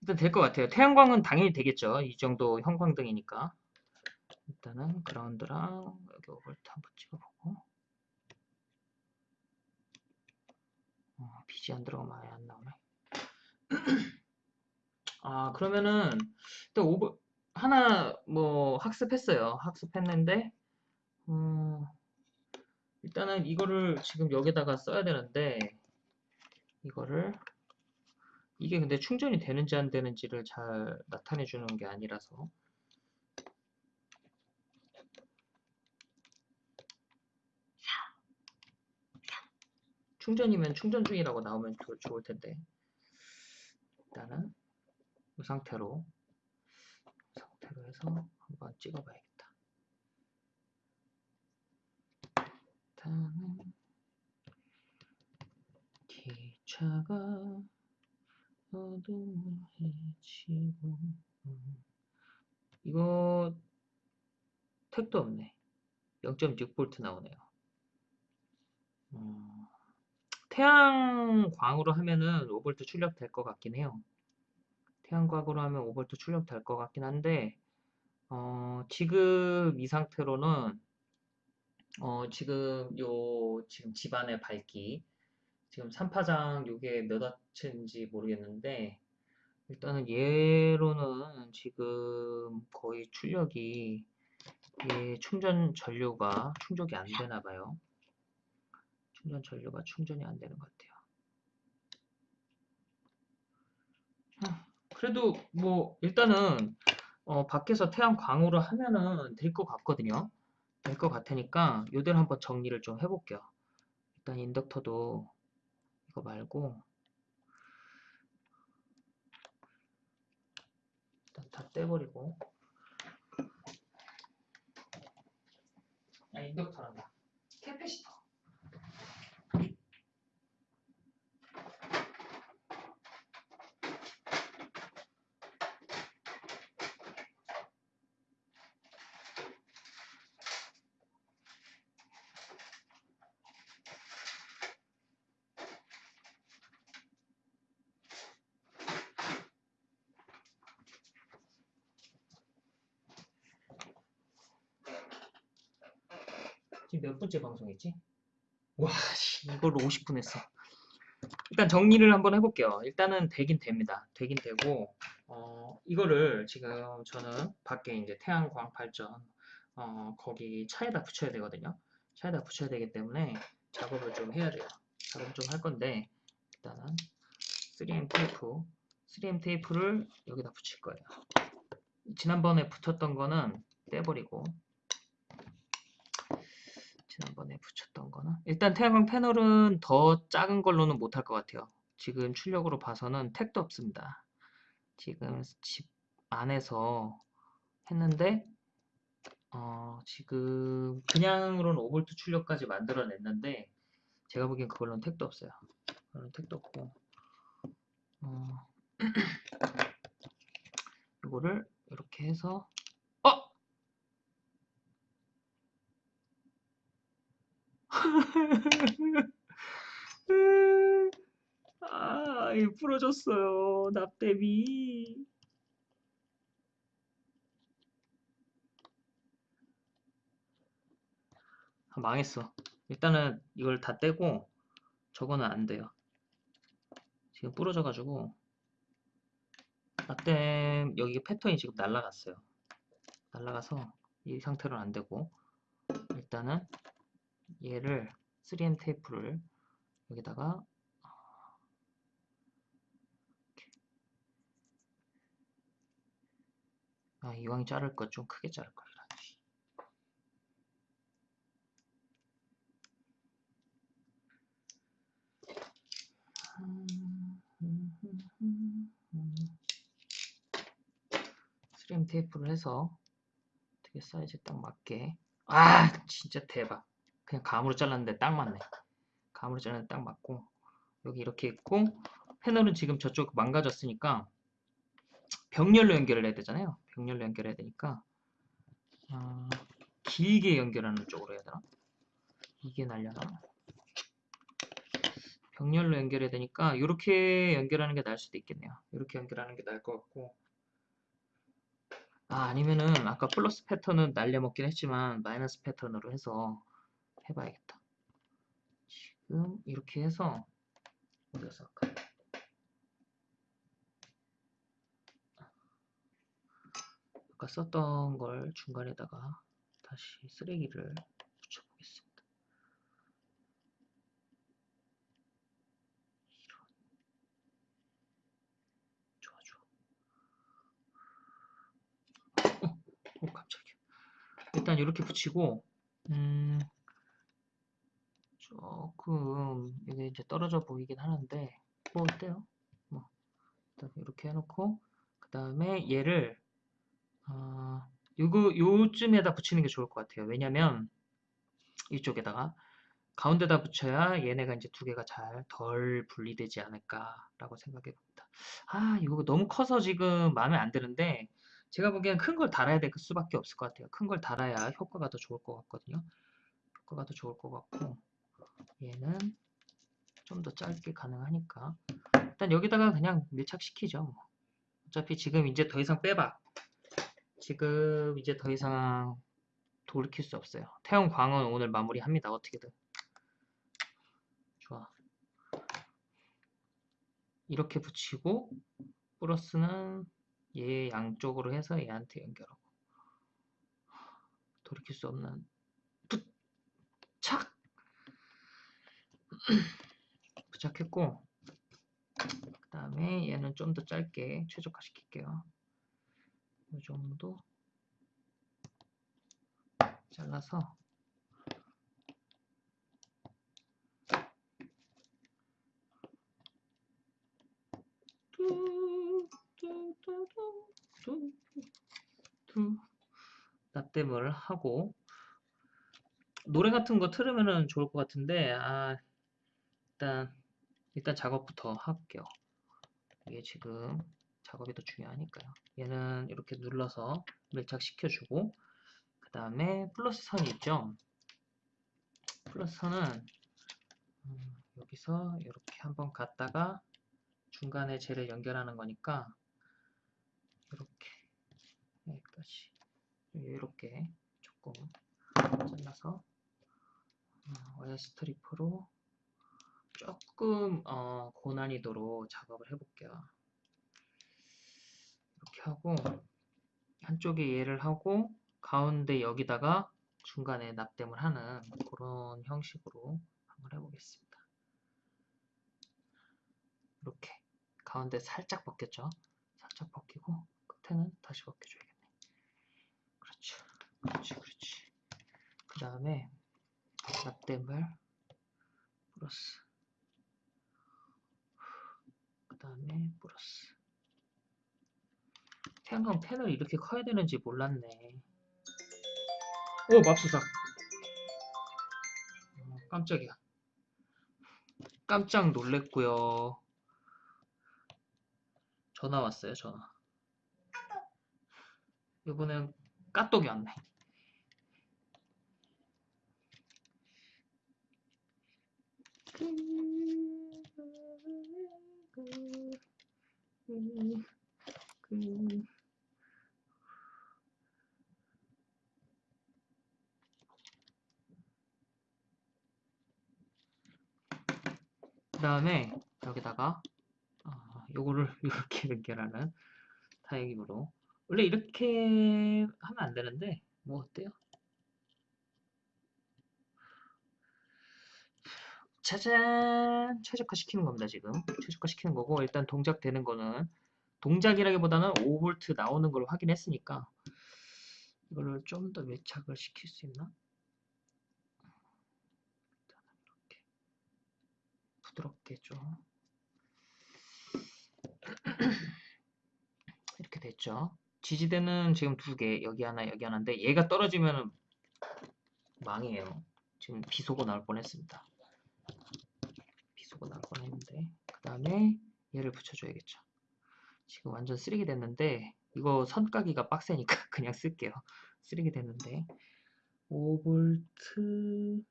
일단 될 것 같아요. 태양광은 당연히 되겠죠. 이 정도 형광등이니까. 일단은 그라운드랑 여기 5V 한번 찍어보고 어, 빛이 안 들어가면 아예 안 나오네. 아, 그러면은, 또 오버, 하나, 뭐, 학습했어요. 학습했는데, 음, 일단은 이거를 지금 여기다가 써야 되는데, 이거를, 이게 근데 충전이 되는지 안 되는지를 잘 나타내 주는 게 아니라서, 충전이면 충전 중이라고 나오면 좋, 좋을 텐데. 일단은 이 상태로 이 상태로 해서 한번 찍어 봐야겠다. 일단은 기차가 어둠을 헤치고 이거 택도 없네. 0.6V 나오네요. 음, 태양광으로 하면은 5V 출력 될 것 같긴 해요. 태양광으로 하면 5V 출력 될 것 같긴 한데, 어, 지금 이 상태로는, 어, 지금 요, 지금 집안의 밝기, 지금 3파장 요게 몇 와트인지 모르겠는데, 일단은 얘로는 지금 거의 출력이 얘 충전 전류가 충족이 안 되나 봐요. 충전 전류가 충전이 안 되는 것 같아요. 아, 그래도 뭐 일단은 어, 밖에서 태양 광으로 하면은 될 것 같거든요. 될 것 같으니까 요대로 한번 정리를 좀 해볼게요. 일단 인덕터도 이거 말고 일단 다 떼버리고 아 인덕터란다 캐패시터 번째 방송이지? 와, 씨, 이걸로 50분 했어. 일단 정리를 한번 해볼게요. 일단은 되긴 됩니다. 되긴 되고, 어, 이거를 지금 저는 밖에 이제 태양광 발전, 어, 거기 차에다 붙여야 되거든요. 차에다 붙여야 되기 때문에 작업을 좀 해야 돼요. 작업 좀 할 건데, 일단은 3M 테이프, 3M 테이프를 여기다 붙일 거예요. 지난번에 붙였던 거는 떼버리고, 지난번에 붙였던 거는 일단 태양광 패널은 더 작은 걸로는 못할 것 같아요. 지금 출력으로 봐서는 택도 없습니다. 지금 집 안에서 했는데 어, 지금 그냥으로는 5V 출력까지 만들어냈는데 제가 보기엔 그걸로는 택도 없어요. 그걸로는 택도 없고 어, 이거를 이렇게 해서 아, 이 부러졌어요. 납땜이. 아, 망했어. 일단은 이걸 다 떼고 저거는 안 돼요. 지금 부러져가지고 납땜 여기 패턴이 지금 날라갔어요. 날라가서 이 상태로는 안 되고 일단은 얘를 3M 테이프를 여기다가 아, 이왕 자를 거좀 크게 자를 걸. 스림 테이프를 해서 어떻게 사이즈 딱 맞게 아 진짜 대박 그냥 감으로 잘랐는데 딱 맞네. 감으로 잘랐는데 딱 맞고 여기 이렇게 있고 패널은 지금 저쪽 망가졌으니까 병렬로 연결을 해야 되잖아요. 병렬로 연결해야 되니까 어, 길게 연결하는 쪽으로 해야 되나? 이게 날려나? 병렬로 연결해야 되니까 이렇게 연결하는 게 나을 수도 있겠네요. 이렇게 연결하는 게 나을 것 같고. 아 아니면은 아까 플러스 패턴은 날려먹긴 했지만 마이너스 패턴으로 해서 해봐야겠다 지금 이렇게 해서 어디서 할까 아까 썼던 걸 중간에다가 다시 쓰레기를 붙여보겠습니다. 이런. 좋아, 좋아. 어, 어, 깜짝이야. 일단 이렇게 붙이고, 음, 조금, 이게 이제 떨어져 보이긴 하는데, 뭐 어때요? 뭐, 이렇게 해놓고, 그 다음에 얘를 어, 요거 요쯤에다 붙이는 게 좋을 것 같아요. 왜냐면 이쪽에다가 가운데다 붙여야 얘네가 이제 두 개가 잘 덜 분리되지 않을까라고 생각해 봅니다. 아, 이거 너무 커서 지금 마음에 안 드는데 제가 보기엔 큰 걸 달아야 될 수밖에 없을 것 같아요. 큰 걸 달아야 효과가 더 좋을 것 같거든요. 효과가 더 좋을 것 같고 얘는 좀 더 짧게 가능하니까 일단 여기다가 그냥 밀착시키죠. 뭐. 어차피 지금 이제 더 이상 빼봐. 지금 이제 더 이상 돌이킬 수 없어요. 태양광은 오늘 마무리합니다. 어떻게든. 좋아. 이렇게 붙이고 플러스는 얘 양쪽으로 해서 얘한테 연결하고 돌이킬 수 없는 부착 부착했고 그 다음에 얘는 좀 더 짧게 최적화 시킬게요. 이 정도 잘라서 납땜을 하고 노래 같은 거 틀으면은 좋을 것 같은데 아 일단 일단 작업부터 할게요. 이게 지금 작업이 더 중요하니까요. 얘는 이렇게 눌러서 밀착시켜주고 그 다음에 플러스 선이 있죠? 플러스 선은 음, 여기서 이렇게 한번 갔다가 중간에 쟤를 연결하는 거니까 이렇게 여기까지. 이렇게 조금 잘라서 어, wire stripper로 조금 어, 고난이도로 작업을 해볼게요. 이렇게 하고 한쪽에 얘를 하고 가운데 여기다가 중간에 납땜을 하는 그런 형식으로 한번 해보겠습니다. 이렇게 가운데 살짝 벗겼죠? 살짝 벗기고 끝에는 다시 벗겨줘야겠네. 그렇죠. 그렇지, 그렇지. 그 다음에 납땜을 플러스 그 다음에 플러스 태양광 펜을 이렇게 커야 되는지 몰랐네. 오 맙소사. 어, 깜짝이야. 깜짝 놀랬고요. 전화 왔어요, 전화. 이번엔 까똑이 왔네. 그 다음에 여기다가 어, 요거를 이렇게 연결하는 타입으로. 원래 이렇게 하면 안 되는데 뭐 어때요? 짜잔! 최적화 시키는 겁니다 지금. 최적화 시키는 거고 일단 동작 되는 거는 동작이라기보다는 5V 나오는 걸 확인했으니까 이거를 좀더 밀착을 시킬 수 있나? 이렇게 부드럽게 좀 이렇게 됐죠. 지지대는 지금 두 개 여기 하나 여기 하나인데 얘가 떨어지면 망해요. 지금 비속어 나올 뻔했습니다. 비속어 나올 뻔했는데 그 다음에 얘를 붙여줘야겠죠 지금 완전 쓰레기 됐는데 이거 선까기가 빡세니까 그냥 쓸게요. 쓰레기 됐는데. 5V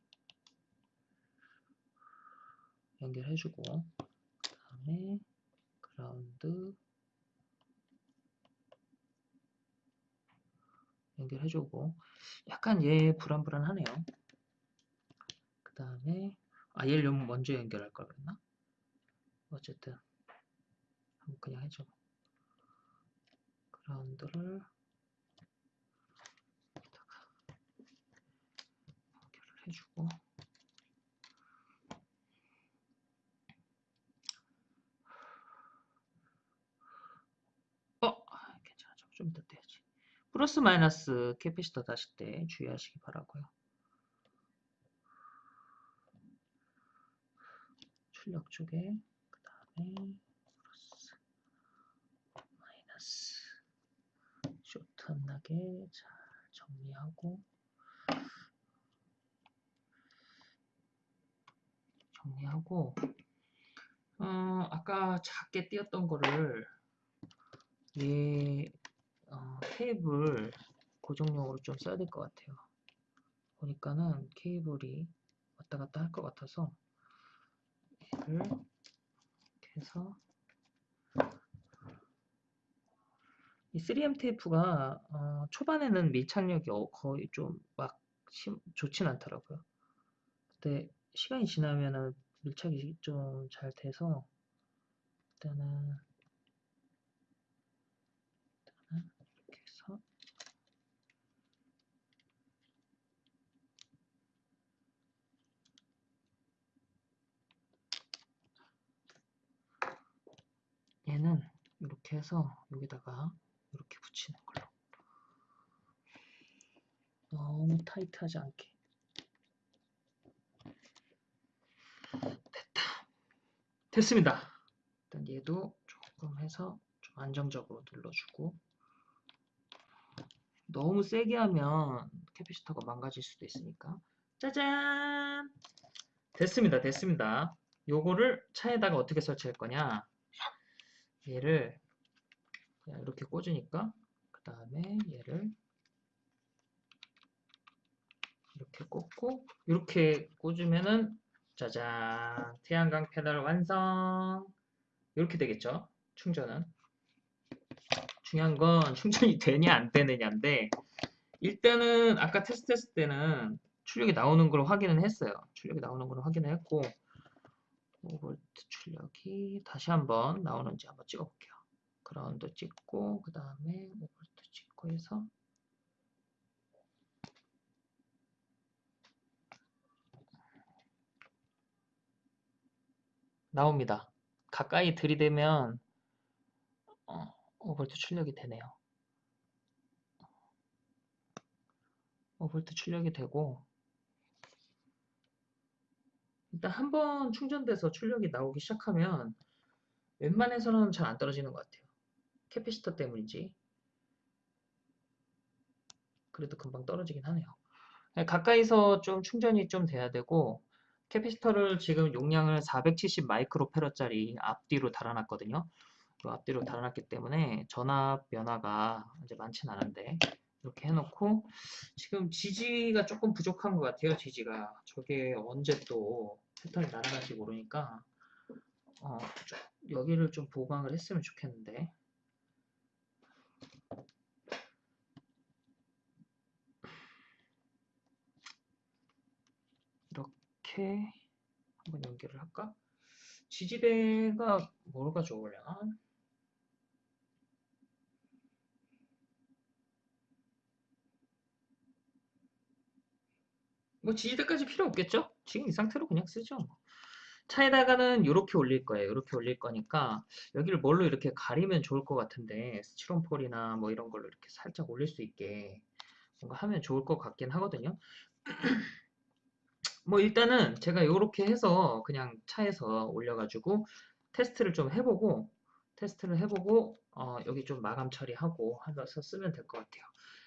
연결해주고 그 다음에 그라운드 연결해주고. 약간 얘 불안불안하네요. 그 다음에 아 얘를 좀 먼저 연결할 걸 그랬나? 어쨌든 그냥 해줘. 그 라운드를 연결을 해주고. 어 괜찮아. 좀 이따 떼야지. 플러스 마이너스 capacitor 다실 때 주의하시기 바라고요. 출력 쪽에 그 다음에 플러스 마이너스 쇼트 안 나게 잘 정리하고 정리하고 어, 아까 작게 띄었던 거를 얘 어, 케이블 고정용으로 좀 써야 될 것 같아요. 보니까는 케이블이 왔다 갔다 할 것 같아서 얘를 이렇게 해서 이 3M 테이프가 어, 초반에는 밀착력이 어, 거의 좀 막 좋진 않더라고요. 근데 시간이 지나면 밀착이 좀 잘 돼서 일단은 일단은 이렇게 해서 얘는 이렇게 해서 여기다가 이렇게 붙이는 걸로. 너무 타이트하지 않게. 됐다. 됐습니다. 일단 얘도 조금 해서 좀 안정적으로 눌러주고. 너무 세게 하면 캐피시터가 망가질 수도 있으니까. 짜잔! 됐습니다. 됐습니다. 요거를 차에다가 어떻게 설치할 거냐? 얘를 그냥 이렇게 꽂으니까 그 다음에 얘를 이렇게 꽂고 이렇게 꽂으면은 짜잔 태양광 패널 완성. 이렇게 되겠죠? 충전은. 중요한 건 충전이 되냐 안 되느냐인데 일단은 아까 테스트했을 때는 출력이 나오는 걸 확인은 했어요. 출력이 나오는 걸 확인을 했고 5V 출력이 다시 한번 나오는지 한번 찍어 볼게요 그라운드 찍고 그 다음에 5V 찍고 해서 나옵니다. 가까이 들이대면 어, 5V 출력이 되네요. 5V 출력이 되고 일단 한 번 충전돼서 출력이 나오기 시작하면 웬만해서는 잘 안 떨어지는 것 같아요. capacitor 때문인지 그래도 금방 떨어지긴 하네요. 가까이서 좀 충전이 좀 돼야 되고 capacitor를 지금 용량을 470 마이크로패럿짜리 앞뒤로 달아놨거든요. 그 앞뒤로 달아놨기 때문에 전압 변화가 이제 많진 않은데 이렇게 해놓고 지금 지지가 조금 부족한 것 같아요. 지지가 저게 언제 또 패턴이 날아갈지 모르니까 어, 좀 여기를 좀 보강을 했으면 좋겠는데 이렇게 한번 연결을 할까? 지지대가 뭐가 좋으려나? 뭐 지지대까지 필요 없겠죠? 지금 이 상태로 그냥 쓰죠. 뭐. 차에다가는 이렇게 올릴 거예요. 이렇게 올릴 거니까 여기를 뭘로 이렇게 가리면 좋을 것 같은데 스티로폴이나 뭐 이런 걸로 이렇게 살짝 올릴 수 있게 뭔가 하면 좋을 것 같긴 하거든요. 뭐 일단은 제가 이렇게 해서 그냥 차에서 올려가지고 테스트를 좀 해보고 테스트를 해보고 어, 여기 좀 마감 처리하고 하면서 쓰면 될 것 같아요.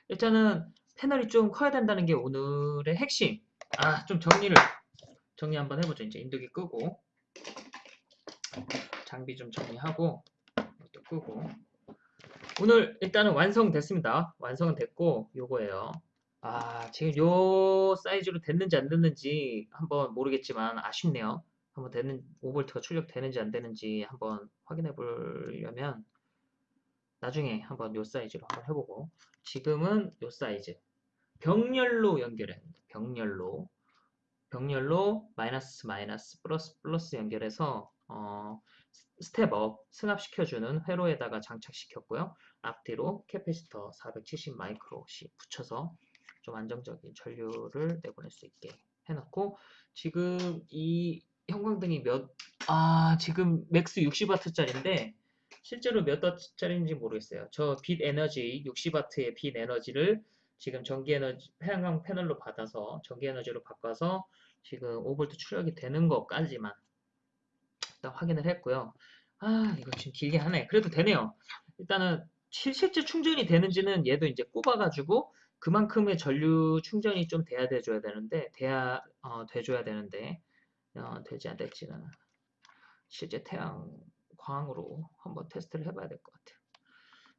일단은 패널이 좀 커야 된다는 게 오늘의 핵심. 아, 좀 정리를 정리 한번 해보죠. 이제 인두기 끄고 장비 좀 정리하고 또 끄고 오늘 일단은 완성됐습니다. 완성은 됐고 요거예요. 아, 지금 요 사이즈로 됐는지 안 됐는지 한번 모르겠지만 아쉽네요. 한번 되는 5V가 출력되는지 안 되는지 한번 확인해 보려면 나중에 한번 요 사이즈로 한번 해보고 지금은 요 사이즈 병렬로 연결해 병렬로 병렬로 마이너스 마이너스 플러스 플러스 연결해서 어, step-up 승압시켜주는 회로에다가 장착시켰고요. 앞뒤로 capacitor 470 마이크로씩 붙여서 좀 안정적인 전류를 내보낼 수 있게 해놓고 지금 이 형광등이 몇, 아, 지금 max 60W짜리인데 실제로 몇 W짜리인지 모르겠어요. 저 빛 에너지, 60W의 빛 에너지를 지금 전기 에너지, 태양광 패널로 받아서 전기 에너지로 바꿔서 지금 5V 출력이 되는 것까지만 일단 확인을 했고요. 아, 이거 지금 길게 하네. 그래도 되네요. 일단은 실제 충전이 되는지는 얘도 이제 꼽아가지고 그만큼의 전류 충전이 좀 돼야 돼줘야 되는데 돼야 어, 돼줘야 되는데 어, 되지 안 될지는 실제 태양 광으로 한번 테스트를 해봐야 될 것 같아요.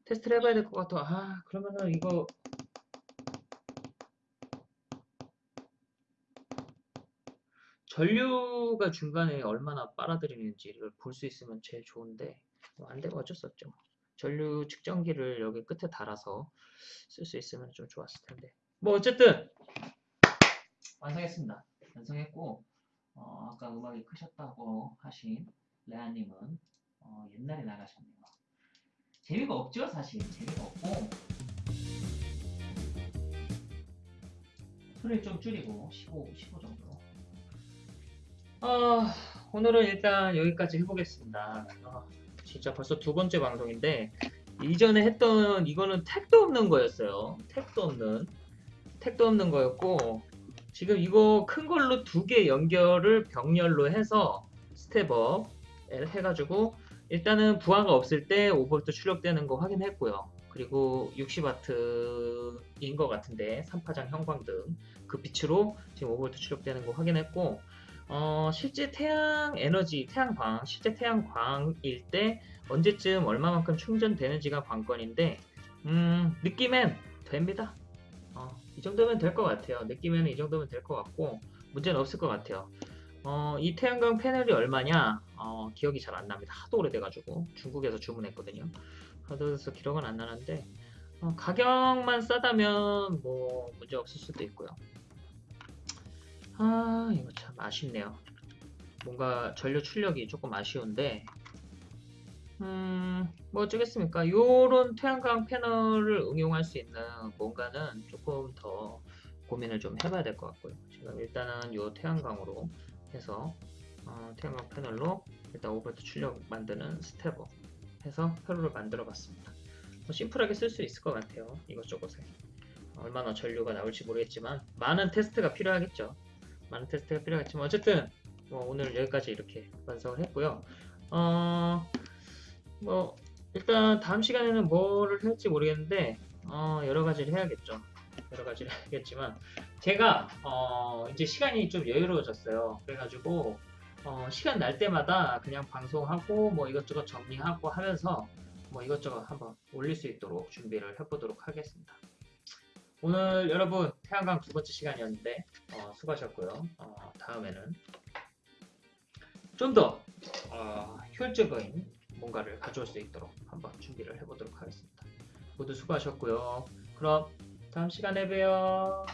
테스트를 해봐야 될 것 같아. 아 그러면은 이거 전류가 중간에 얼마나 빨아들이는지를 볼 수 있으면 제일 좋은데 뭐 안 되면 어쩔 수 없죠. 전류 측정기를 여기 끝에 달아서 쓸 수 있으면 좀 좋았을 텐데. 뭐 어쨌든 완성했습니다. 완성했고 어, 아까 음악이 크셨다고 하신 레아님은 어, 옛날에 나가셨네요. 재미가 없죠 사실. 재미가 없고. 소리를 좀 줄이고 15, 15 정도로 어, 오늘은 일단 여기까지 해보겠습니다. 어, 진짜 벌써 두 번째 방송인데 이전에 했던 이거는 택도 없는 거였어요. 택도 없는 택도 없는 거였고 지금 이거 큰 걸로 두 개 연결을 병렬로 해서 step up 해가지고 일단은 부하가 없을 때 5V 출력되는 거 확인했고요. 그리고 60W인 것 같은데 3파장 형광등 그 빛으로 지금 5V 출력되는 거 확인했고 어, 실제 태양 에너지, 태양광, 실제 태양광일 때 언제쯤 얼마만큼 충전되는지가 관건인데 음, 느낌엔 됩니다. 어, 이 정도면 될 것 같아요. 느낌에는 이 정도면 될 것 같고 문제는 없을 것 같아요. 어, 이 태양광 패널이 얼마냐? 어, 기억이 잘 안 납니다. 하도 오래돼가지고 중국에서 주문했거든요. 하도 그래서 기억은 안 나는데 어, 가격만 싸다면 뭐 문제 없을 수도 있고요. 아 이거 참 아쉽네요. 뭔가 전류 출력이 조금 아쉬운데 음, 뭐 어쩌겠습니까? 요런 태양광 패널을 응용할 수 있는 뭔가는 조금 더 고민을 좀 해봐야 될 것 같고요. 지금 일단은 요 태양광으로 해서 어, 태양광 패널로 일단 5V 출력 만드는 step up 해서 회로를 만들어 봤습니다. 뭐 심플하게 쓸 수 있을 것 같아요. 이것저것에. 얼마나 전류가 나올지 모르겠지만 많은 테스트가 필요하겠죠. 많은 테스트가 필요하겠지만 어쨌든 뭐 오늘 여기까지 이렇게 완성을 했고요. 어, 뭐 일단 다음 시간에는 뭐를 할지 모르겠는데 어, 여러 가지를 해야겠죠. 여러 가지를 해야겠지만 제가 어, 이제 시간이 좀 여유로워졌어요. 그래가지고 어, 시간 날 때마다 그냥 방송하고 뭐 이것저것 정리하고 하면서 뭐 이것저것 한번 올릴 수 있도록 준비를 해보도록 하겠습니다. 오늘 여러분 태양광 두 번째 시간이었는데 어, 수고하셨고요. 어, 다음에는 좀더 어, 효율적인 뭔가를 가져올 수 있도록 한번 준비를 해보도록 하겠습니다. 모두 수고하셨고요. 그럼 다음 시간에 봬요.